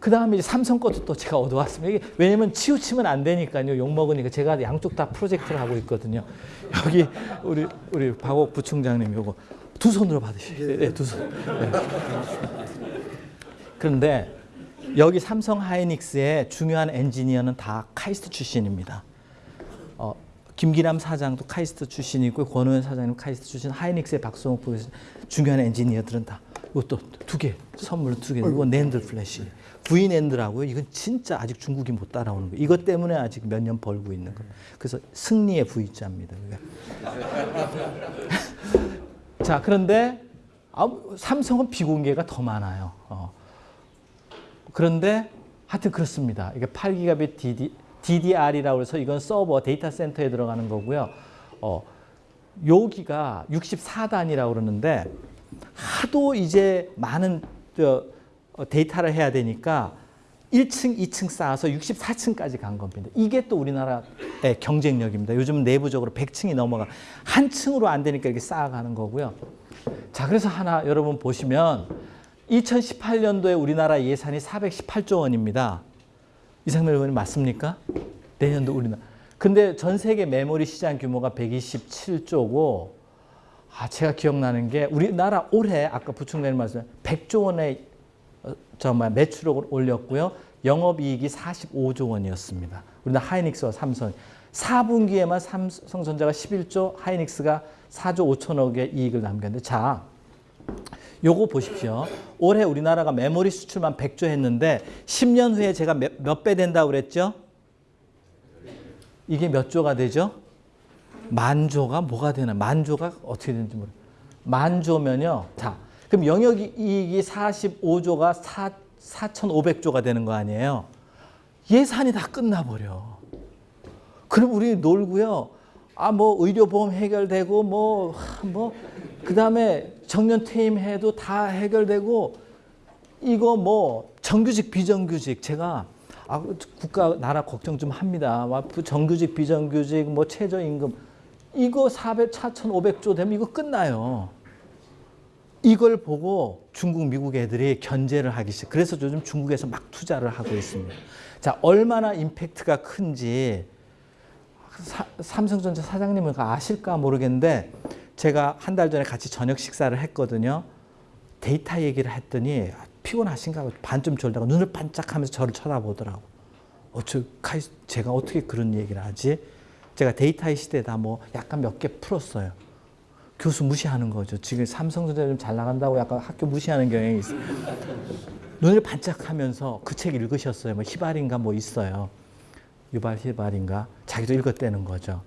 그 다음에 이제 삼성 것도 또 제가 얻어왔습니다. 이게 왜냐면 치우치면 안 되니까요. 욕먹으니까 제가 양쪽 다 프로젝트를 하고 있거든요. 여기 우리, 우리 박오옥 부총장님 요거 두 손으로 받으시죠. 네, 두 손. 네. 그런데 여기 삼성 하이닉스의 중요한 엔지니어는 다 카이스트 출신입니다. 어, 김기남 사장도 카이스트 출신이고 권오현 사장님 카이스트 출신, 하이닉스의 박성욱 부회장 중요한 엔지니어들은 다 이것도 두 개, 선물 두 개, 이거 낸드 플래시. V낸드라고요. 이건 진짜 아직 중국이 못 따라오는 거예요. 이것 때문에 아직 몇 년 벌고 있는 거예요. 그래서 승리의 V자입니다. 자, 그런데 삼성은 비공개가 더 많아요. 어. 그런데 하여튼 그렇습니다. 이게 8기가빗 DD, DDR이라고 해서 이건 서버 데이터 센터에 들어가는 거고요. 어, 여기가 64단이라고 그러는데 하도 이제 많은 저, 어, 데이터를 해야 되니까 1층, 2층 쌓아서 64층까지 간 겁니다. 이게 또 우리나라의 경쟁력입니다. 요즘 내부적으로 100층이 넘어가 한 층으로 안 되니까 이렇게 쌓아가는 거고요. 자, 그래서 하나 여러분 보시면 2018년도에 우리나라 예산이 418조 원입니다. 이상민 의원님 맞습니까? 내년도 우리나라. 근데 전 세계 메모리 시장 규모가 127조고 아, 제가 기억나는 게 우리나라 올해 아까 부총장님 말씀 100조 원의 어, 정말 매출을 올렸고요. 영업이익이 45조 원이었습니다. 우리나라 하이닉스와 삼성. 4분기에만 삼성전자가 11조, 하이닉스가 4조 5천억의 이익을 남겼는데 자, 요거 보십시오. 올해 우리나라가 메모리 수출만 100조 했는데 10년 후에 제가 몇 배 된다고 그랬죠? 이게 몇 조가 되죠? 만조가 뭐가 되나? 만조가 어떻게 되는지 모르 만조면요. 자, 그럼 영역 이익이 45조가 4, 4,500조가 되는 거 아니에요? 예산이 다 끝나버려. 그럼 우리 놀고요. 아, 뭐 의료보험 해결되고 뭐, 뭐, 그 다음에 정년 퇴임해도 다 해결되고 이거 뭐 정규직 비정규직 제가 아, 국가 나라 걱정 좀 합니다. 정규직 비정규직 뭐 최저임금 이거 400, 4,500조 되면 이거 끝나요. 이걸 보고 중국, 미국 애들이 견제를 하기 시작. 그래서 요즘 중국에서 막 투자를 하고 있습니다. 자, 얼마나 임팩트가 큰지 사, 삼성전자 사장님은 아실까 모르겠는데 제가 한 달 전에 같이 저녁 식사를 했거든요. 데이터 얘기를 했더니 피곤하신가 반쯤 졸다가 눈을 반짝하면서 저를 쳐다보더라고. 어쩌 제가 어떻게 그런 얘기를 하지? 제가 데이터의 시대다 뭐 약간 몇 개 풀었어요. 교수 무시하는 거죠. 지금 삼성전자 좀 잘 나간다고 약간 학교 무시하는 경향이 있어요. 눈을 반짝하면서 그 책 읽으셨어요. 뭐 히바린가 뭐 있어요. 유발 히바린가 자기도 읽었다는 거죠.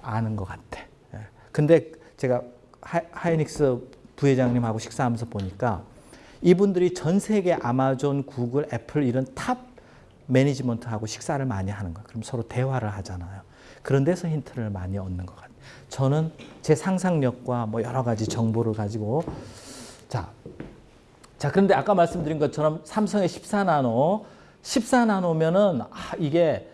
아는 것 같아. 예. 근데 제가 하이닉스 부회장님하고 식사하면서 보니까 이분들이 전 세계 아마존, 구글, 애플 이런 top management하고 식사를 많이 하는 거예요. 그럼 서로 대화를 하잖아요. 그런 데서 힌트를 많이 얻는 것 같아요. 저는 제 상상력과 뭐 여러 가지 정보를 가지고 자, 자 그런데 아까 말씀드린 것처럼 삼성의 14나노 14나노면은 아, 이게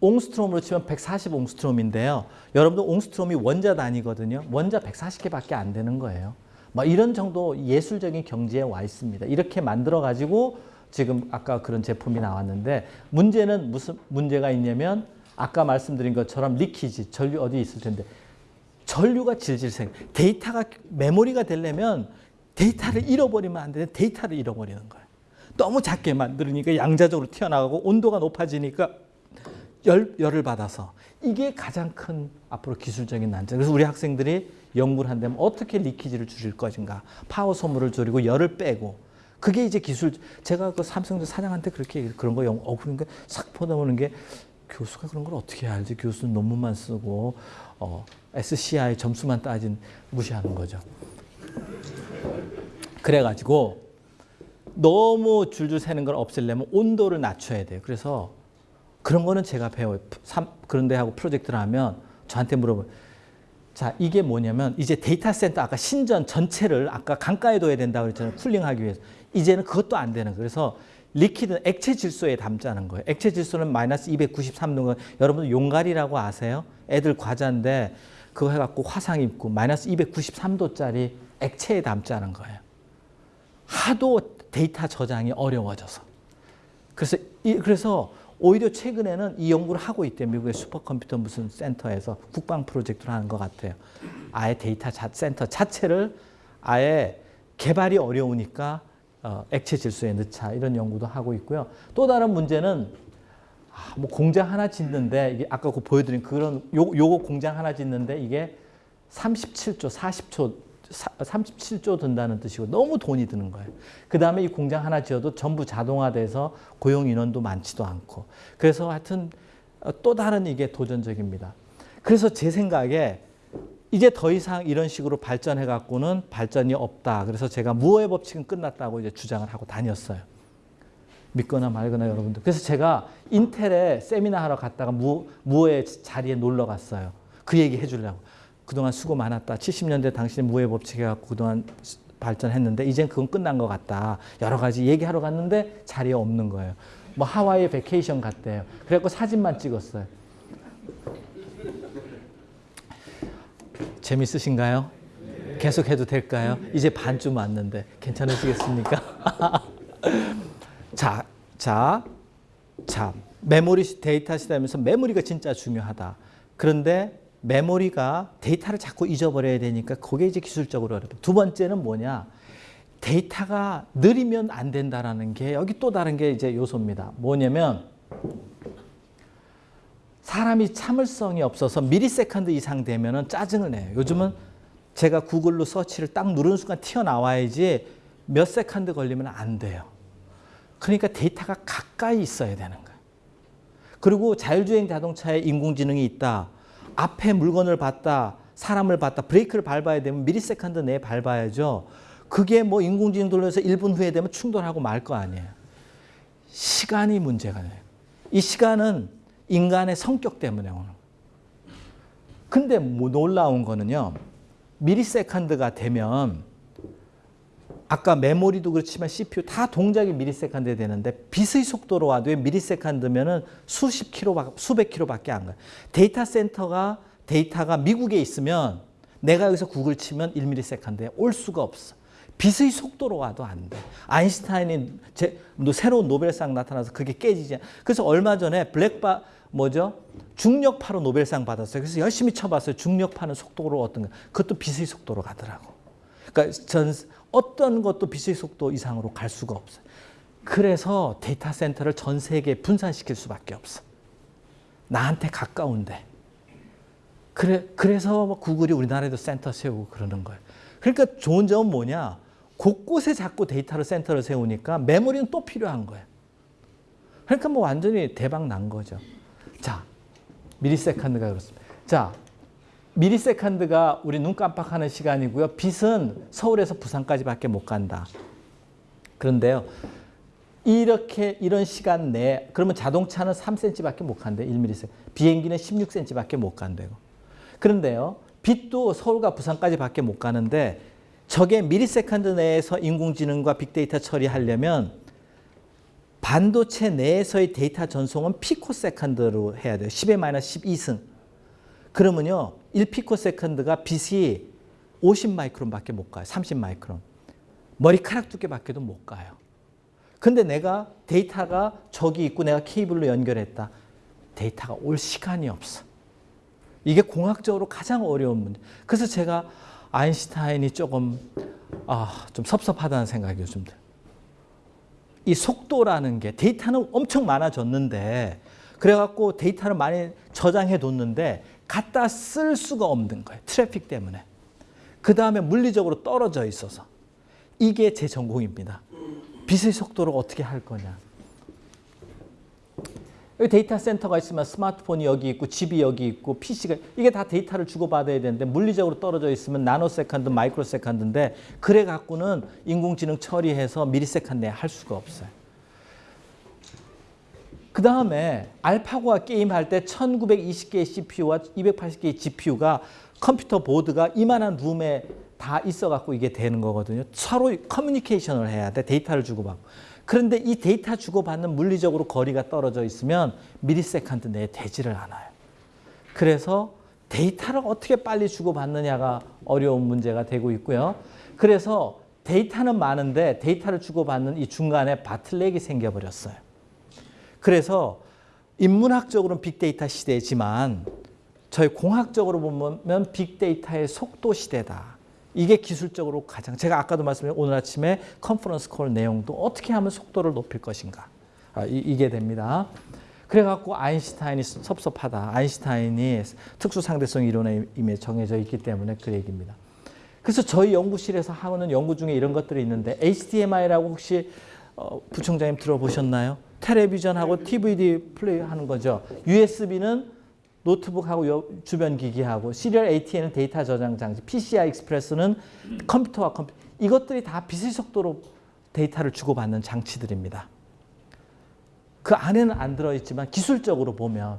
옹스트롬으로 치면 140옹스트롬인데요. 여러분들 옹스트롬이 원자 단위거든요. 원자 140개밖에 안 되는 거예요. 뭐 이런 정도 예술적인 경지에 와 있습니다. 이렇게 만들어 가지고 지금 아까 그런 제품이 나왔는데 문제는 무슨 문제가 있냐면 아까 말씀드린 것처럼 leakage, 전류 어디 있을 텐데 전류가 질질 생 데이터가 메모리가 되려면 데이터를 잃어버리면 안 되는데 데이터를 잃어버리는 거예요. 너무 작게 만들으니까 양자적으로 튀어나가고 온도가 높아지니까 열, 열을 받아서 이게 가장 큰 앞으로 기술적인 난점. 그래서 우리 학생들이 연구를 한다면 어떻게 leakage를 줄일 것인가. 파워 소모를 줄이고 열을 빼고 그게 이제 기술. 제가 그 삼성전 사장한테 그렇게 그런 거 영, 어, 그러니까 싹 보다보는 게 교수가 그런 걸 어떻게 알지? 교수는 논문만 쓰고 어, SCI 점수만 따진 무시하는 거죠. 그래가지고 너무 줄줄 새는 걸 없애려면 온도를 낮춰야 돼요. 그래서 그런 거는 제가 배워요. 그런데 하고 프로젝트를 하면 저한테 물어보면 자 이게 뭐냐면 이제 데이터 센터 아까 신전 전체를 아까 강가에 둬야 된다고 그랬잖아요. cooling하기 위해서. 이제는 그것도 안 되는. 그래서 liquid는 액체 질소에 담자는 거예요. 액체 질소는 마이너스 293도 여러분 용가리라고 아세요? 애들 과자인데 그거 해갖고 화상 입고 마이너스 293도짜리 액체에 담자는 거예요. 하도 데이터 저장이 어려워져서. 그래서 이, 그래서 오히려 최근에는 이 연구를 하고 있대요. 미국의 슈퍼컴퓨터 무슨 센터에서 국방 프로젝트를 하는 것 같아요. 아예 데이터 자, 센터 자체를 아예 개발이 어려우니까 어, 액체 질소에 넣자 이런 연구도 하고 있고요. 또 다른 문제는 아, 뭐 공장 하나 짓는데 이게 아까 그 보여드린 그런 요, 요거 공장 하나 짓는데 이게 37조, 40조, 37조 든다는 뜻이고 너무 돈이 드는 거예요. 그 다음에 이 공장 하나 지어도 전부 자동화돼서 고용 인원도 많지도 않고 그래서 하여튼 어, 또 다른 이게 도전적입니다. 그래서 제 생각에 이제 더 이상 이런 식으로 발전해 갖고는 발전이 없다. 그래서 제가 무어의 법칙은 끝났다고 이제 주장을 하고 다녔어요. 믿거나 말거나 여러분들. 그래서 제가 인텔에 세미나 하러 갔다가 무, 무어의 자리에 놀러 갔어요. 그 얘기 해주려고. 그동안 수고 많았다. 70년대 당신이 무어의 법칙 해갖고 그동안 발전했는데 이젠 그건 끝난 것 같다. 여러 가지 얘기하러 갔는데 자리에 없는 거예요. 뭐 하와이 vacation 갔대요. 그래갖고 사진만 찍었어요. 재밌으신가요? 계속 해도 될까요? 이제 반쯤 왔는데 괜찮으시겠습니까? 자, 자, 자, 메모리 데이터 시대면서 메모리가 진짜 중요하다. 그런데 메모리가 데이터를 자꾸 잊어버려야 되니까 그게 이제 기술적으로 어렵다. 두 번째는 뭐냐? 데이터가 느리면 안 된다라는 게 여기 또 다른 게 이제 요소입니다. 뭐냐면 사람이 참을성이 없어서 millisecond 이상 되면은 짜증을 내요. 요즘은 제가 구글로 서치를 딱 누르는 순간 튀어나와야지 몇 second 걸리면 안 돼요. 그러니까 데이터가 가까이 있어야 되는 거예요. 그리고 자율주행 자동차에 인공지능이 있다. 앞에 물건을 봤다. 사람을 봤다. 브레이크를 밟아야 되면 millisecond 내에 밟아야죠. 그게 뭐 인공지능 돌려서 1분 후에 되면 충돌하고 말 거 아니에요. 시간이 문제가 돼요. 이 시간은 인간의 성격 때문에 오는 거예요. 근데 뭐 놀라운 거는요. millisecond가 되면 아까 메모리도 그렇지만 CPU 다 동작이 millisecond 되는데 빛의 속도로 와도 millisecond면은 수십 킬로, 수백 킬로밖에 안 가요. 데이터 센터가 데이터가 미국에 있으면 내가 여기서 구글 치면 1millisecond에 올 수가 없어. 빛의 속도로 와도 안 돼. 아인슈타인이 제, 뭐 새로운 노벨상 나타나서 그게 깨지지. 않- 그래서 얼마 전에 블랙홀 뭐죠? 중력파로 노벨상 받았어요. 그래서 열심히 쳐봤어요. 중력파는 속도로 어떤 거. 그것도 빛의 속도로 가더라고. 그러니까 전 어떤 것도 빛의 속도 이상으로 갈 수가 없어요. 그래서 데이터 센터를 전 세계에 분산시킬 수밖에 없어. 나한테 가까운데. 그래, 그래서 뭐 구글이 우리나라에도 센터 세우고 그러는 거예요. 그러니까 좋은 점은 뭐냐? 곳곳에 자꾸 데이터를 센터를 세우니까 메모리는 또 필요한 거예요. 그러니까 뭐 완전히 대박 난 거죠. 자, millisecond가 그렇습니다. 자, millisecond가 우리 눈 깜빡하는 시간이고요. 빛은 서울에서 부산까지밖에 못 간다. 그런데요. 이렇게 이런 시간 내에 그러면 자동차는 3cm밖에 못 간대. 1ms. 비행기는 16cm밖에 못 간대요. 그런데요. 빛도 서울과 부산까지밖에 못 가는데 저게 millisecond 내에서 인공지능과 빅데이터 처리하려면 반도체 내에서의 데이터 전송은 picosecond로 해야 돼요. 10의 마이너스 12승. 그러면요. 1picosecond가 빛이 50 마이크론밖에 못 가요. 30 마이크론. 머리카락 두께밖에도 못 가요. 근데 내가 데이터가 저기 있고 내가 케이블로 연결했다. 데이터가 올 시간이 없어. 이게 공학적으로 가장 어려운 문제. 그래서 제가 아인슈타인이 조금 아, 좀 섭섭하다는 생각이 요즘 들어요. 이 속도라는 게 데이터는 엄청 많아졌는데 그래갖고 데이터를 많이 저장해 뒀는데 갖다 쓸 수가 없는 거예요. 트래픽 때문에. 그 다음에 물리적으로 떨어져 있어서. 이게 제 전공입니다. 빛의 속도를 어떻게 할 거냐. 여기 데이터 센터가 있으면 스마트폰이 여기 있고 집이 여기 있고 PC가 이게 다 데이터를 주고받아야 되는데 물리적으로 떨어져 있으면 nanosecond, microsecond인데 그래 갖고는 인공지능 처리해서 millisecond 내에 할 수가 없어요. 그 다음에 알파고와 게임할 때 1920개의 CPU와 280개의 GPU가 컴퓨터 보드가 이만한 룸에 다 있어 갖고 이게 되는 거거든요. 서로 커뮤니케이션을 해야 돼. 데이터를 주고받고. 그런데 이 데이터 주고받는 물리적으로 거리가 떨어져 있으면 millisecond 내에 되지를 않아요. 그래서 데이터를 어떻게 빨리 주고받느냐가 어려운 문제가 되고 있고요. 그래서 데이터는 많은데 데이터를 주고받는 이 중간에 bottleneck이 생겨버렸어요. 그래서 인문학적으로는 빅데이터 시대지만 저희 공학적으로 보면 빅데이터의 속도 시대다. 이게 기술적으로 가장 제가 아까도 말씀드린 오늘 아침에 컨퍼런스 콜 내용도 어떻게 하면 속도를 높일 것인가 아, 이, 게 됩니다. 그래갖고 아인슈타인이 섭섭하다. 아인슈타인이 특수상대성 이론에 이미 정해져 있기 때문에 그 얘기입니다. 그래서 저희 연구실에서 하는 연구 중에 이런 것들이 있는데 HDMI라고 혹시 어, 부총장님 들어보셨나요? 텔레비전하고 DVD 플레이 하는 거죠. USB는 노트북하고 주변 기기하고 Serial ATA는 데이터 저장 장치, PCI Express는 컴퓨터와 컴퓨터 이것들이 다 빛의 속도로 데이터를 주고받는 장치들입니다. 그 안에는 안 들어있지만 기술적으로 보면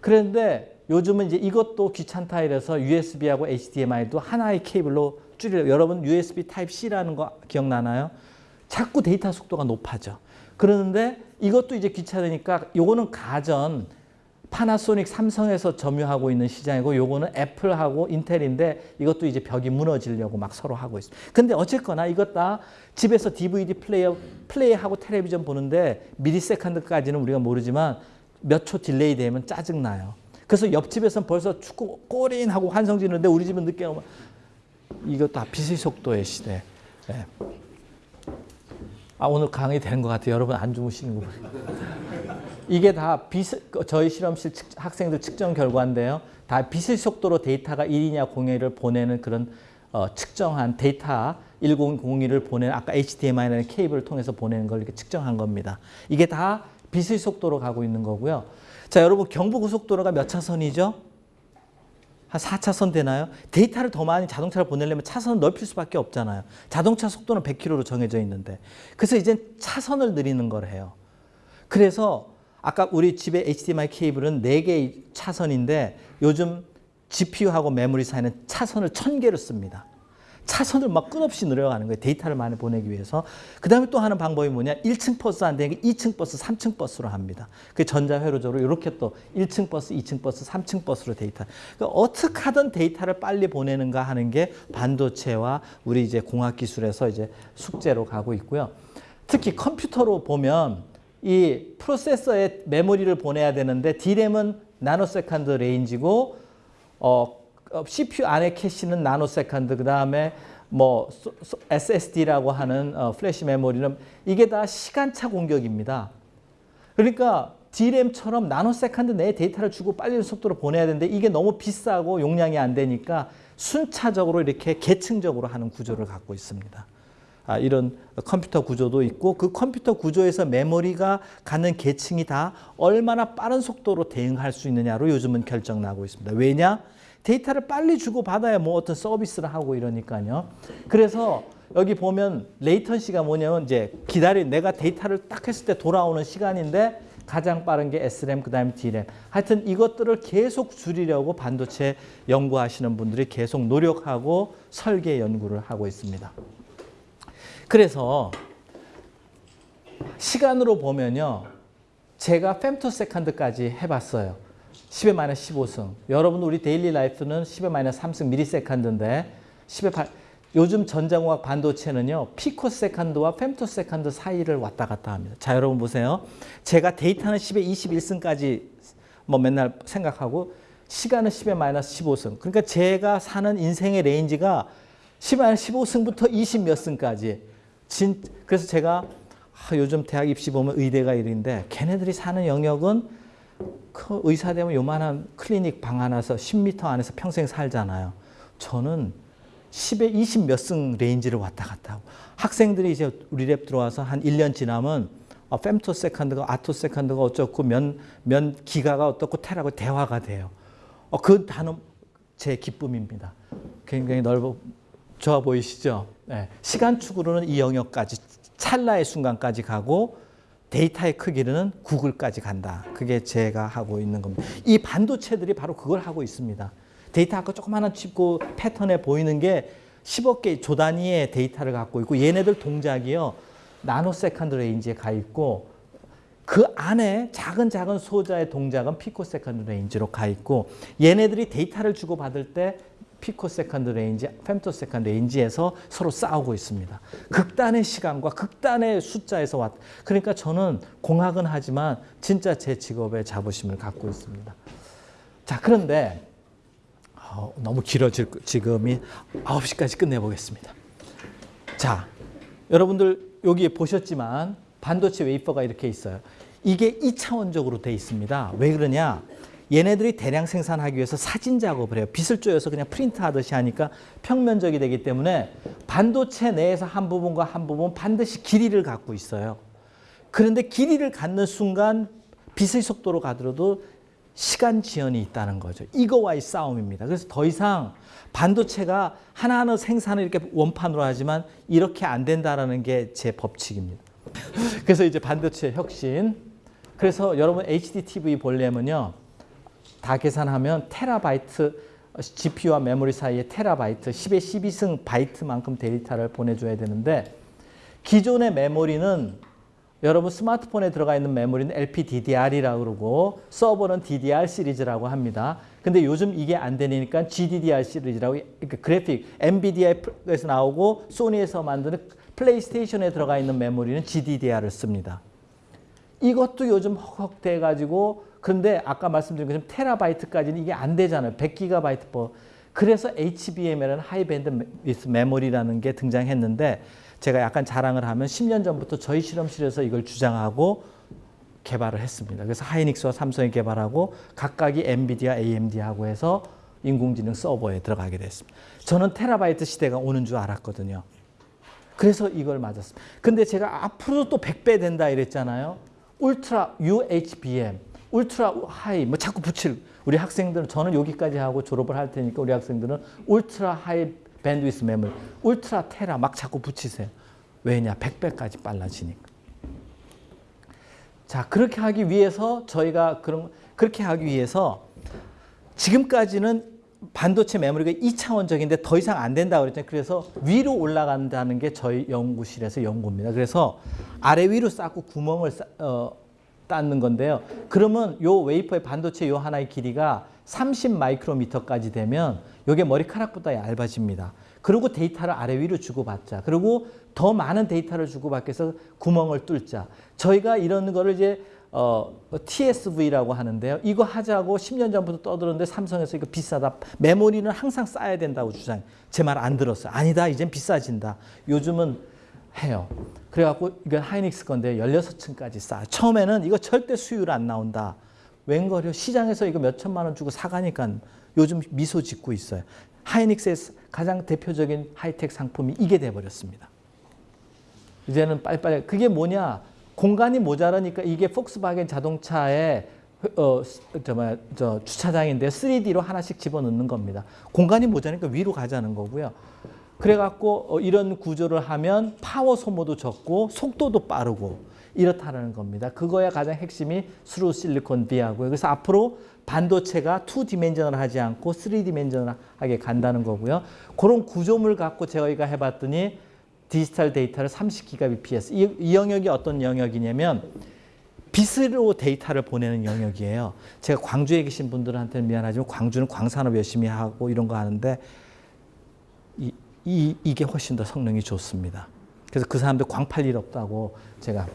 그런데 요즘은 이제 이것도 귀찮다 이래서 USB하고 HDMI도 하나의 케이블로 줄여 여러분 USB Type C라는 거 기억나나요? 자꾸 데이터 속도가 높아져. 그러는데 이것도 이제 귀찮으니까 요거는 가전 파나소닉 삼성에서 점유하고 있는 시장이고 요거는 애플하고 인텔인데 이것도 이제 벽이 무너지려고 막 서로 하고 있어요. 근데 어쨌거나 이것 다 집에서 DVD 플레이어 플레이하고 텔레비전 보는데 millisecond까지는 우리가 모르지만 몇 초 delay 되면 짜증 나요. 그래서 옆집에서는 벌써 축구 골인 하고 환성 지르는데 우리 집은 늦게 오면 이것 다 빛의 속도의 시대. 네. 아 오늘 강의 되는 것 같아요. 여러분 안 주무시는 거 보니까. 이게 다 비스, 저희 실험실 측, 학생들 측정 결과인데요. 다 비슬 속도로 데이터가 1이냐 0이냐를 보내는 그런 어, 측정한 데이터 1001을 보내는 아까 HDMI라는 케이블을 통해서 보내는 걸 이렇게 측정한 겁니다. 이게 다 비슬 속도로 가고 있는 거고요. 자, 여러분 경부고속도로가 몇 차선이죠? 한 4차선 되나요? 데이터를 더 많이 자동차를 보내려면 차선을 넓힐 수밖에 없잖아요. 자동차 속도는 100km로 정해져 있는데. 그래서 이제 차선을 늘리는 걸 해요. 그래서 아까 우리 집에 HDMI 케이블은 4개의 차선인데 요즘 GPU하고 메모리 사이는 차선을 1000개를 씁니다. 차선을 막 끝없이 늘려가는 거예요. 데이터를 많이 보내기 위해서. 그 다음에 또 하는 방법이 뭐냐. 1층 버스 안 되니까 2층 버스, 3층 버스로 합니다. 그 전자회로적으로 이렇게 또 1층 버스, 2층 버스, 3층 버스로 데이터. 그러니까 어떻게 하든 데이터를 빨리 보내는가 하는 게 반도체와 우리 이제 공학 기술에서 이제 숙제로 가고 있고요. 특히 컴퓨터로 보면 이 프로세서에 메모리를 보내야 되는데 D램은 nanosecond range고 어, CPU 안에 캐시는 nanosecond 그 다음에 뭐 SSD라고 하는 어, 플래시 메모리는 이게 다 시간차 공격입니다. 그러니까 D램처럼 nanosecond 내에 데이터를 주고 빨리 속도로 보내야 되는데 이게 너무 비싸고 용량이 안 되니까 순차적으로 이렇게 계층적으로 하는 구조를 갖고 있습니다. 아, 이런 컴퓨터 구조도 있고 그 컴퓨터 구조에서 메모리가 가는 계층이 다 얼마나 빠른 속도로 대응할 수 있느냐로 요즘은 결정나고 있습니다. 왜냐? 데이터를 빨리 주고 받아야 뭐 어떤 서비스를 하고 이러니까요. 그래서 여기 보면 latency가 뭐냐면 이제 기다리 내가 데이터를 딱 했을 때 돌아오는 시간인데 가장 빠른 게 SRAM 그다음에 DRAM. 하여튼 이것들을 계속 줄이려고 반도체 연구하시는 분들이 계속 노력하고 설계 연구를 하고 있습니다. 그래서 시간으로 보면요. 제가 femtosecond까지 해봤어요. 10의 마이너스 15승. 여러분 우리 daily life는 10의 마이너스 3승 millisecond인데 10의 8 요즘 전자공학 반도체는요. picosecond와 femtosecond 사이를 왔다 갔다 합니다. 자 여러분 보세요. 제가 데이터는 10의 21승까지 뭐 맨날 생각하고 시간은 10의 마이너스 15승. 그러니까 제가 사는 인생의 range가 10의 마이너스 15승부터 20몇 승까지 진, 그래서 제가 아, 요즘 대학 입시 보면 의대가 이런데 걔네들이 사는 영역은 그 의사 되면 요만한 클리닉 방 하나서 10m 안에서 평생 살잖아요. 저는 10에 20 몇 승 range를 왔다 갔다 하고 학생들이 이제 우리 lab 들어와서 한 1년 지나면 어, femtosecond가 attosecond가 어쩌고 면, 면 기가가 어떻고 테라고 대화가 돼요. 어, 그 단어 제 기쁨입니다. 굉장히 넓어 좋아 보이시죠? 네. 시간축으로는 이 영역까지 찰나의 순간까지 가고 데이터의 크기는 구글까지 간다. 그게 제가 하고 있는 겁니다. 이 반도체들이 바로 그걸 하고 있습니다. 데이터 아까 조그마한 칩고 패턴에 보이는 게 10억 개 조 단위의 데이터를 갖고 있고 얘네들 동작이요. nanosecond range에 가 있고 그 안에 작은 작은 소자의 동작은 picosecond range로 가 있고 얘네들이 데이터를 주고받을 때 picosecond range, femtosecond range에서 서로 싸우고 있습니다. 극단의 시간과 극단의 숫자에서 왔. 그러니까 저는 공학은 하지만 진짜 제 직업에 자부심을 갖고 있습니다. 자, 그런데 어, 너무 길어질 지금이 9시까지 끝내보겠습니다. 자, 여러분들 여기 보셨지만 반도체 웨이퍼가 이렇게 있어요. 이게 2차원적으로 돼 있습니다. 왜 그러냐? 얘네들이 대량 생산하기 위해서 사진 작업을 해요. 빛을 쪼여서 그냥 프린트 하듯이 하니까 평면적이 되기 때문에 반도체 내에서 한 부분과 한 부분 반드시 길이를 갖고 있어요. 그런데 길이를 갖는 순간 빛의 속도로 가더라도 시간 지연이 있다는 거죠. 이거와의 싸움입니다. 그래서 더 이상 반도체가 하나하나 생산을 이렇게 원판으로 하지만 이렇게 안 된다는 게 제 법칙입니다. 그래서 이제 반도체 혁신. 그래서 여러분 HDTV 보려면요. 다 계산하면 테라바이트 GPU와 메모리 사이에 테라바이트 10의 12승 바이트만큼 데이터를 보내줘야 되는데 기존의 메모리는 여러분 스마트폰에 들어가 있는 메모리는 LPDDR이라고 그러고 서버는 DDR 시리즈라고 합니다. 근데 요즘 이게 안 되니까 GDDR 시리즈라고 그러니까 그래픽 NVIDIA에서 나오고 소니에서 만드는 플레이스테이션에 들어가 있는 메모리는 GDDR을 씁니다. 이것도 요즘 헉헉 돼 가지고 그런데 아까 말씀드린 것처럼 테라바이트까지는 이게 안 되잖아요. 100기가바이트 뭐 그래서 HBM이라는 high band 메모리라는 게 등장했는데 제가 약간 자랑을 하면 10년 전부터 저희 실험실에서 이걸 주장하고 개발을 했습니다. 그래서 하이닉스와 삼성이 개발하고 각각이 엔비디아, AMD하고 해서 인공지능 서버에 들어가게 됐습니다. 저는 테라바이트 시대가 오는 줄 알았거든요. 그래서 이걸 맞았습니다. 근데 제가 앞으로 또 100배 된다 이랬잖아요. ultra UHBM, ultra high 뭐 자꾸 붙일 우리 학생들은 저는 여기까지 하고 졸업을 할 테니까 우리 학생들은 ultra high 밴드위스 메모리, 울트라 테라 막 자꾸 붙이세요. 왜냐? 100배까지 빨라지니까. 자, 그렇게 하기 위해서 저희가 그런 그렇게 하기 위해서 지금까지는 반도체 메모리가 2차원적인데 더 이상 안 된다 그랬잖아요. 그래서 위로 올라간다는 게 저희 연구실에서 연구입니다. 그래서 아래 위로 쌓고 구멍을 쌓, 어, 닦는 건데요. 그러면 요 웨이퍼의 반도체 요 하나의 길이가 30 마이크로미터까지 되면 요게 머리카락보다 얇아집니다. 그리고 데이터를 아래 위로 주고받자. 그리고 더 많은 데이터를 주고받기 위해서 구멍을 뚫자. 저희가 이런 거를 이제 어, TSV라고 하는데요. 이거 하자고 10년 전부터 떠들었는데 삼성에서 이거 비싸다. 메모리는 항상 쌓아야 된다고 주장해. 제말 안 들었어요. 아니다. 이젠 비싸진다. 요즘은 해요. 그래갖고 이건 하이닉스 건데 16층까지 쌓아. 처음에는 이거 절대 수율 안 나온다. 웬걸요? 시장에서 이거 몇 천만 원 주고 사가니까 요즘 미소 짓고 있어요. 하이닉스의 가장 대표적인 하이텍 상품이 이게 돼버렸습니다. 이제는 빨리빨리 그게 뭐냐? 공간이 모자라니까 이게 폭스바겐 자동차의 어, 저, 뭐야, 저 주차장인데 3D로 하나씩 집어넣는 겁니다. 공간이 모자라니까 위로 가자는 거고요. 그래갖고 어, 이런 구조를 하면 파워 소모도 적고 속도도 빠르고 이렇다는 겁니다. 그거야 가장 핵심이 through silicon via고요. 그래서 앞으로 반도체가 two dimension을 하지 않고 three dimension하게 간다는 거고요. 그런 구조물 갖고 저희가 해봤더니 디지털 데이터를 30기가bps 이, 이 영역이 어떤 영역이냐면 빛으로 데이터를 보내는 영역이에요. 제가 광주에 계신 분들한테는 미안하지만 광주는 광산업 열심히 하고 이런 거 하는데 이, 이, 이게 훨씬 더 성능이 좋습니다. 그래서 그 사람들 광팔 일 없다고 제가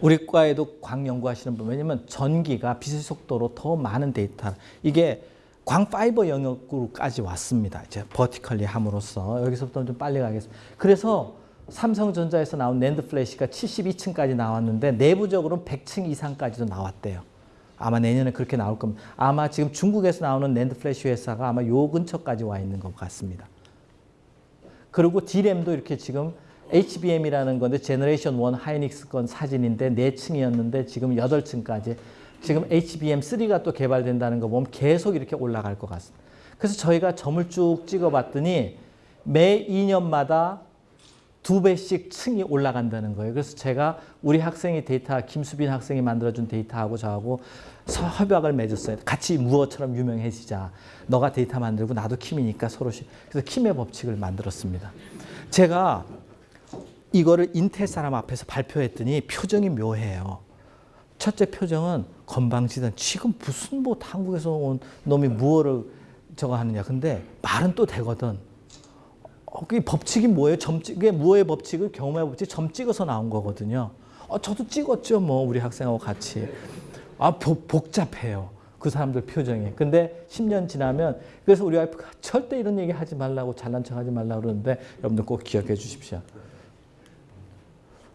우리 과에도 광 연구하시는 분 왜냐면 전기가 빛의 속도로 더 많은 데이터 이게 광 fiber 영역으로까지 왔습니다. 이제 vertically 함으로써 여기서부터 좀 빨리 가겠습니다. 그래서 삼성전자에서 나온 낸드 플래시가 72층까지 나왔는데 내부적으로는 100층 이상까지도 나왔대요. 아마 내년에 그렇게 나올 겁니다. 아마 지금 중국에서 나오는 낸드 플래시 회사가 아마 요 근처까지 와 있는 것 같습니다. 그리고 D램도 이렇게 지금 HBM이라는 건데 generation 1 하이닉스 건 사진인데 4층이었는데 지금 8층까지 지금 HBM3가 또 개발된다는 거 보면 계속 이렇게 올라갈 것 같습니다. 그래서 저희가 점을 쭉 찍어봤더니 매 2년마다 두 배씩 층이 올라간다는 거예요. 그래서 제가 우리 학생이 데이터, 김수빈 학생이 만들어준 데이터하고 저하고 협약을 맺었어요. 같이 무어처럼 유명해지자. 너가 데이터 만들고 나도 킴이니까 서로. 그래서 킴의 법칙을 만들었습니다. 제가 이거를 인텔 사람 앞에서 발표했더니 표정이 묘해요. 첫째 표정은 건방지단 지금 무슨 뭐 한국에서 온 놈이 무어를 저거 하느냐. 근데 말은 또 되거든. 어, 그게 법칙이 뭐예요? 점 찍, 그게 무어의 법칙은 경험의 법칙 점 찍어서 나온 거거든요. 어, 저도 찍었죠. 뭐 우리 학생하고 같이. 아, 복, 복잡해요. 그 사람들 표정이. 근데 10년 지나면 그래서 우리 와이프가 절대 이런 얘기 하지 말라고 잘난 척 하지 말라고 그러는데 여러분들 꼭 기억해 주십시오.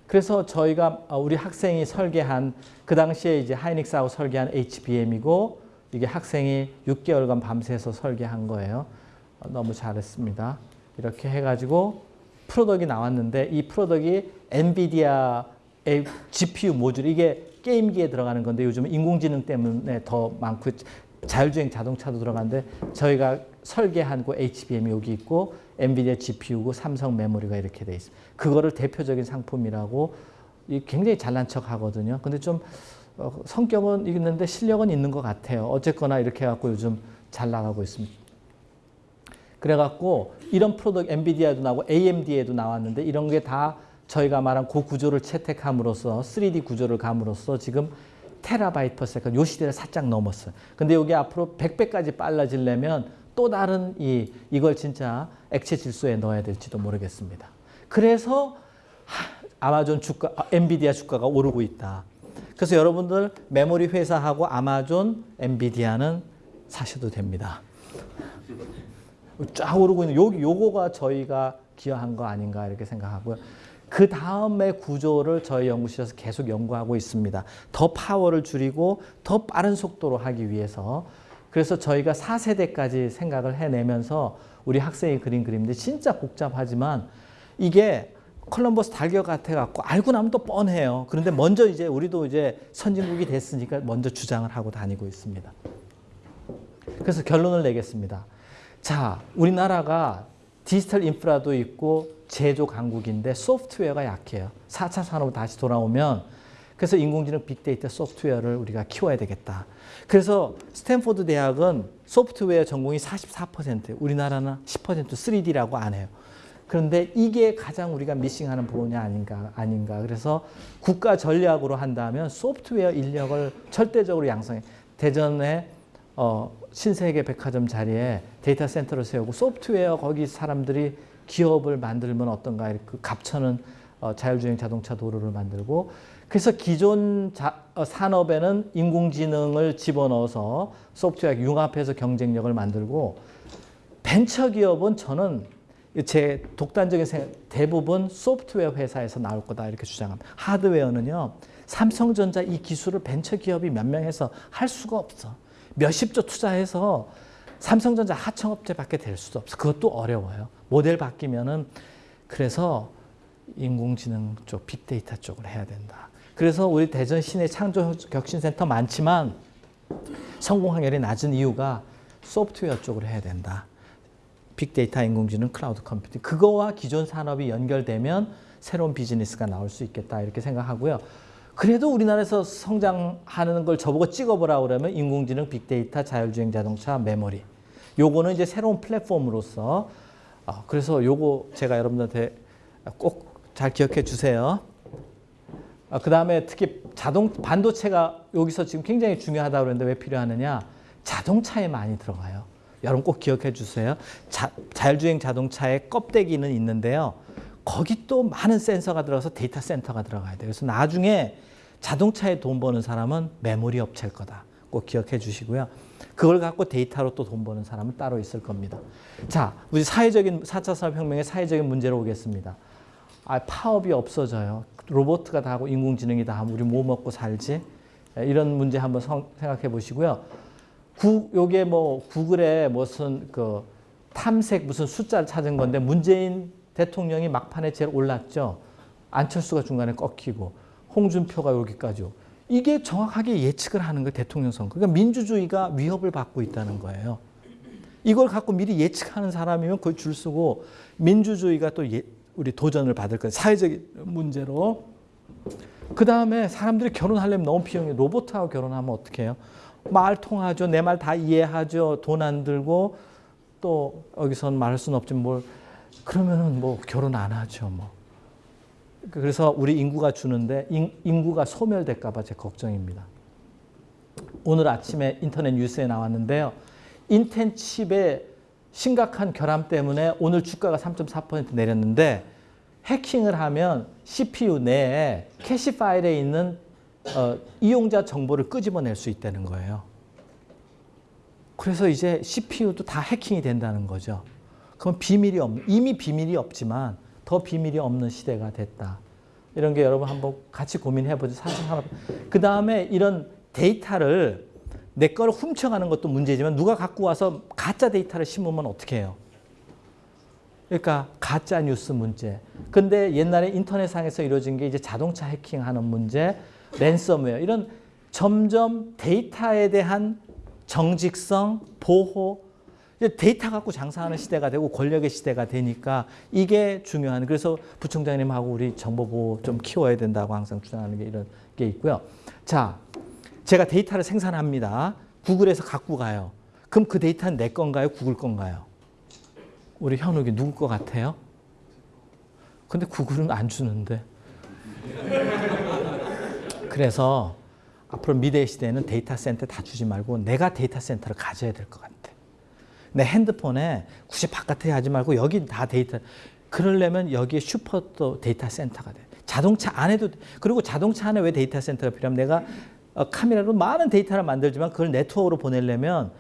그래서 저희가 우리 학생이 설계한 그 당시에 이제 하이닉스하고 설계한 HBM이고 이게 학생이 6개월간 밤새서 설계한 거예요. 너무 잘했습니다. 이렇게 해가지고 프로덕이 나왔는데 이 프로덕이 엔비디아의 GPU 모듈 이게 게임기에 들어가는 건데 요즘 인공지능 때문에 더 많고 자율주행 자동차도 들어가는데 저희가 설계한 그 HBM이 여기 있고 엔비디아 GPU고 삼성 메모리가 이렇게 돼 있습니다. 그거를 대표적인 상품이라고 굉장히 잘난 척 하거든요. 근데 좀 어, 성격은 있는데 실력은 있는 것 같아요. 어쨌거나 이렇게 해갖고 요즘 잘 나가고 있습니다. 그래갖고 이런 product 엔비디아에도 나오고 AMD에도 나왔는데 이런 게 다 저희가 말한 그 구조를 채택함으로써 3D 구조를 감으로써 지금 terabyte per second 요 시대를 살짝 넘었어요. 근데 여기 앞으로 100배까지 빨라지려면 또 다른 이 이걸 진짜 액체 질소에 넣어야 될지도 모르겠습니다. 그래서 아마존 주가, 엔비디아 주가가 오르고 있다. 그래서 여러분들 메모리 회사하고 아마존, 엔비디아는 사셔도 됩니다. 쫙 오르고 있는 요, 요거가 저희가 기여한 거 아닌가 이렇게 생각하고요. 그 다음의 구조를 저희 연구실에서 계속 연구하고 있습니다. 더 파워를 줄이고 더 빠른 속도로 하기 위해서 그래서 저희가 4세대까지 생각을 해내면서 우리 학생이 그린 그림인데 진짜 복잡하지만 이게 콜럼버스 달걀 같아 갖고 알고 나면 또 뻔해요. 그런데 먼저 이제 우리도 이제 선진국이 됐으니까 먼저 주장을 하고 다니고 있습니다. 그래서 결론을 내겠습니다. 자, 우리나라가 디지털 인프라도 있고 제조 강국인데 소프트웨어가 약해요. 4차 산업으로 다시 돌아오면 그래서 인공지능 빅데이터 소프트웨어를 우리가 키워야 되겠다. 그래서 스탠포드 대학은 소프트웨어 전공이 44%, 우리나라는 10% 3D라고 안 해요. 그런데 이게 가장 우리가 missing하는 부분이 아닌가 아닌가. 그래서 국가 전략으로 한다면 소프트웨어 인력을 절대적으로 양성해. 대전에 어, 신세계 백화점 자리에 데이터 센터를 세우고 소프트웨어 거기 사람들이 기업을 만들면 어떤가 이렇게 그 갑천은 어, 자율주행 자동차 도로를 만들고 그래서 기존 자, 어, 산업에는 인공지능을 집어넣어서 소프트웨어 융합해서 경쟁력을 만들고 벤처기업은 저는 제 독단적인 생각 대부분 소프트웨어 회사에서 나올 거다 이렇게 주장합니다. 하드웨어는요. 삼성전자 이 기술을 벤처기업이 몇 명 해서 할 수가 없어. 몇십조 투자해서 삼성전자 하청업체밖에 될 수도 없어. 그것도 어려워요. 모델 바뀌면은 그래서 인공지능 쪽, 빅데이터 쪽을 해야 된다. 그래서 우리 대전 시내 창조혁신센터 많지만 성공 확률이 낮은 이유가 소프트웨어 쪽으로 해야 된다. 빅데이터, 인공지능, cloud computing 그거와 기존 산업이 연결되면 새로운 비즈니스가 나올 수 있겠다 이렇게 생각하고요. 그래도 우리나라에서 성장하는 걸 저보고 찍어보라 그러면 인공지능, 빅데이터, 자율주행 자동차, 메모리 요거는 이제 새로운 플랫폼으로서 어, 그래서 요거 제가 여러분들한테 꼭 잘 기억해 주세요. 어, 그 다음에 특히 자동 반도체가 여기서 지금 굉장히 중요하다 그러는데 왜 필요하느냐? 자동차에 많이 들어가요. 여러분 꼭 기억해 주세요. 자, 자율주행 자동차의 껍데기는 있는데요. 거기 또 많은 센서가 들어가서 데이터 센터가 들어가야 돼요. 그래서 나중에 자동차에 돈 버는 사람은 메모리 업체일 거다. 꼭 기억해 주시고요. 그걸 갖고 데이터로 또 돈 버는 사람은 따로 있을 겁니다. 자, 우리 사회적인 4차 산업혁명의 사회적인 문제로 오겠습니다. 아, 파업이 없어져요. 로봇가 다 하고 인공지능이 다 하면 우리 뭐 먹고 살지? 이런 문제 한번 성, 생각해 보시고요. 구, 요게 뭐 구글에 무슨 그 탐색 무슨 숫자를 찾은 건데 문재인 대통령이 막판에 제일 올랐죠. 안철수가 중간에 꺾이고 홍준표가 여기까지 이게 정확하게 예측을 하는 거예요. 대통령 선거. 그러니까 민주주의가 위협을 받고 있다는 거예요. 이걸 갖고 미리 예측하는 사람이면 거의 줄 서고 민주주의가 또 예, 우리 도전을 받을 거예요. 사회적인 문제로. 그 다음에 사람들이 결혼하려면 너무 비용이 로봇하고 결혼하면 어떻게 해요? 말 통하죠. 내 말 다 이해하죠. 돈 안 들고 또 여기선 말할 수는 없지만 뭘 그러면은 뭐 결혼 안 하죠. 뭐. 그래서 우리 인구가 주는데 인 구가 소멸될까 봐 제 걱정입니다. 오늘 아침에 인터넷 뉴스에 나왔는데요. 인텔칩의 심각한 결함 때문에 오늘 주가가 3.4% 내렸는데 해킹을 하면 CPU 내에 캐시 파일에 있는 어, 이용자 정보를 끄집어낼 수 있다는 거예요. 그래서 이제 CPU도 다 해킹이 된다는 거죠. 그건 비밀이 없, 이미 비밀이 없지만 더 비밀이 없는 시대가 됐다. 이런 게 여러분 한번 같이 고민해 보죠. 사실 하나. 그 다음에 이런 데이터를 내 거를 훔쳐가는 것도 문제지만 누가 갖고 와서 가짜 데이터를 심으면 어떻게 해요? 그러니까 가짜 뉴스 문제. 근데 옛날에 인터넷상에서 이루어진 게 이제 자동차 해킹하는 문제, 랜섬웨어 이런 점점 데이터에 대한 정직성, 보호, 데이터 갖고 장사하는 시대가 되고 권력의 시대가 되니까 이게 중요한 그래서 부총장님하고 우리 정보보호 좀 키워야 된다고 항상 주장하는 게 이런 게 있고요. 자, 제가 데이터를 생산합니다. 구글에서 갖고 가요. 그럼 그 데이터는 내 건가요? 구글 건가요? 우리 현욱이 누구 것 같아요? 근데 구글은 안 주는데. 그래서 앞으로 미래의 시대에는 데이터 센터 다 주지 말고 내가 데이터 센터를 가져야 될 것 같아. 내 핸드폰에 굳이 바깥에 하지 말고 여기 다 데이터. 그러려면 여기에 슈퍼 또 데이터 센터가 돼. 자동차 안에도 그리고 자동차 안에 왜 데이터 센터가 필요하면 내가 어, 카메라로 많은 데이터를 만들지만 그걸 네트워크로 보내려면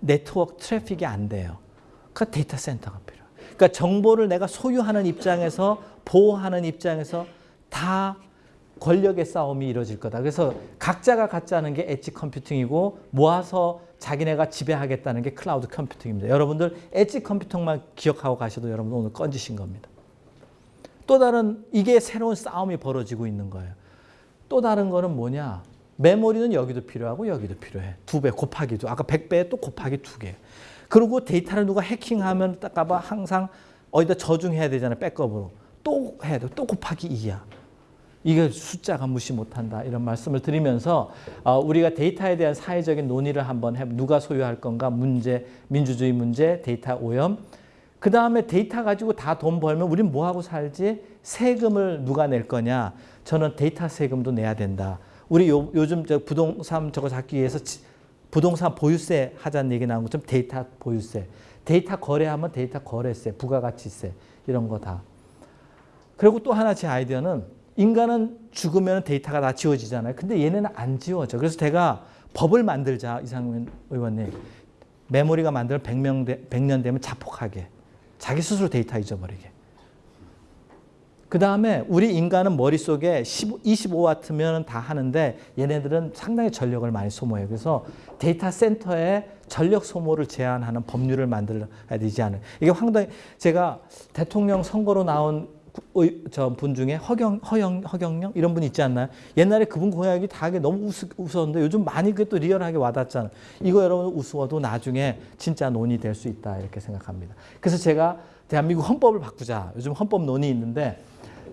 네트워크 트래픽이 안 돼요. 그 데이터 센터가 필요해. 그러니까 정보를 내가 소유하는 입장에서 보호하는 입장에서 다 권력의 싸움이 이루어질 거다. 그래서 각자가 갖자는 게 edge computing이고 모아서 자기네가 지배하겠다는 게 cloud computing입니다. 여러분들 edge computing만 기억하고 가셔도 여러분 오늘 건지신 겁니다. 또 다른 이게 새로운 싸움이 벌어지고 있는 거예요. 또 다른 거는 뭐냐? 메모리는 여기도 필요하고 여기도 필요해. 두 배 곱하기 도. 아까 100배에 또 곱하기 두 개. 그리고 데이터를 누가 해킹하면 딱가봐 항상 어디다 저장해야 되잖아요. 백업으로. 또 해야 돼. 또 곱하기 2야. 이게 숫자가 무시 못한다 이런 말씀을 드리면서 어, 우리가 데이터에 대한 사회적인 논의를 한번 해 누가 소유할 건가? 문제 민주주의 문제 데이터 오염. 그 다음에 데이터 가지고 다 돈 벌면 우린 뭐하고 살지? 세금을 누가 낼 거냐? 저는 데이터 세금도 내야 된다. 우리 요, 요즘 저 부동산 저거 잡기 위해서 지, 부동산 보유세 하자는 얘기 나온 것처럼 데이터 보유세. 데이터 거래하면 데이터 거래세 부가가치세 이런 거 다. 그리고 또 하나 제 아이디어는 인간은 죽으면 데이터가 다 지워지잖아요. 근데 얘네는 안 지워져. 그래서 제가 법을 만들자 이상민 의원님. 메모리가 만들면 100명 되, 100년 되면 자폭하게. 자기 스스로 데이터 잊어버리게. 그 다음에 우리 인간은 머릿속에 25와트면 다 하는데 얘네들은 상당히 전력을 많이 소모해요. 그래서 데이터 센터에 전력 소모를 제한하는 법률을 만들어야 되지 않을까. 이게 황당히 제가 대통령 선거로 나온 저 분 중에 허경, 허영, 허경영 이런 분 있지 않나요? 옛날에 그분 공약이 다 너무 우스, 우스웠는데 요즘 많이 그게 또 리얼하게 와닿잖아요. 이거 여러분 우스워도 나중에 진짜 논의될 수 있다 이렇게 생각합니다. 그래서 제가 대한민국 헌법을 바꾸자. 요즘 헌법 논의 있는데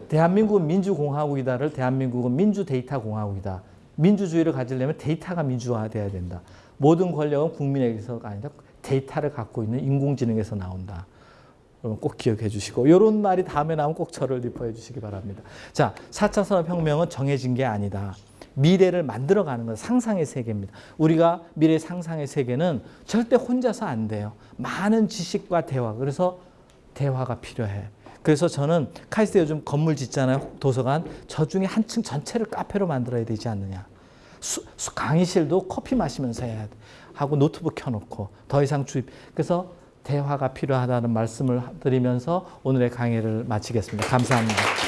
대한민국은 민주공화국이다를 대한민국은 민주데이터공화국이다. 민주주의를 가지려면 데이터가 민주화돼야 된다. 모든 권력은 국민에게서가 아니라 데이터를 갖고 있는 인공지능에서 나온다. 여러분 꼭 기억해 주시고 이런 말이 다음에 나오면 꼭 저를 리퍼해 주시기 바랍니다. 자, 4차 산업혁명은 정해진 게 아니다. 미래를 만들어가는 건 상상의 세계입니다. 우리가 미래 상상의 세계는 절대 혼자서 안 돼요. 많은 지식과 대화. 그래서 대화가 필요해. 그래서 저는 카이스트 요즘 건물 짓잖아요. 도서관. 저 중에 한 층 전체를 카페로 만들어야 되지 않느냐. 수, 수, 강의실도 커피 마시면서 해야 돼. 하고 노트북 켜놓고 더 이상 주입. 그래서 대화가 필요하다는 말씀을 드리면서 오늘의 강의를 마치겠습니다. 감사합니다.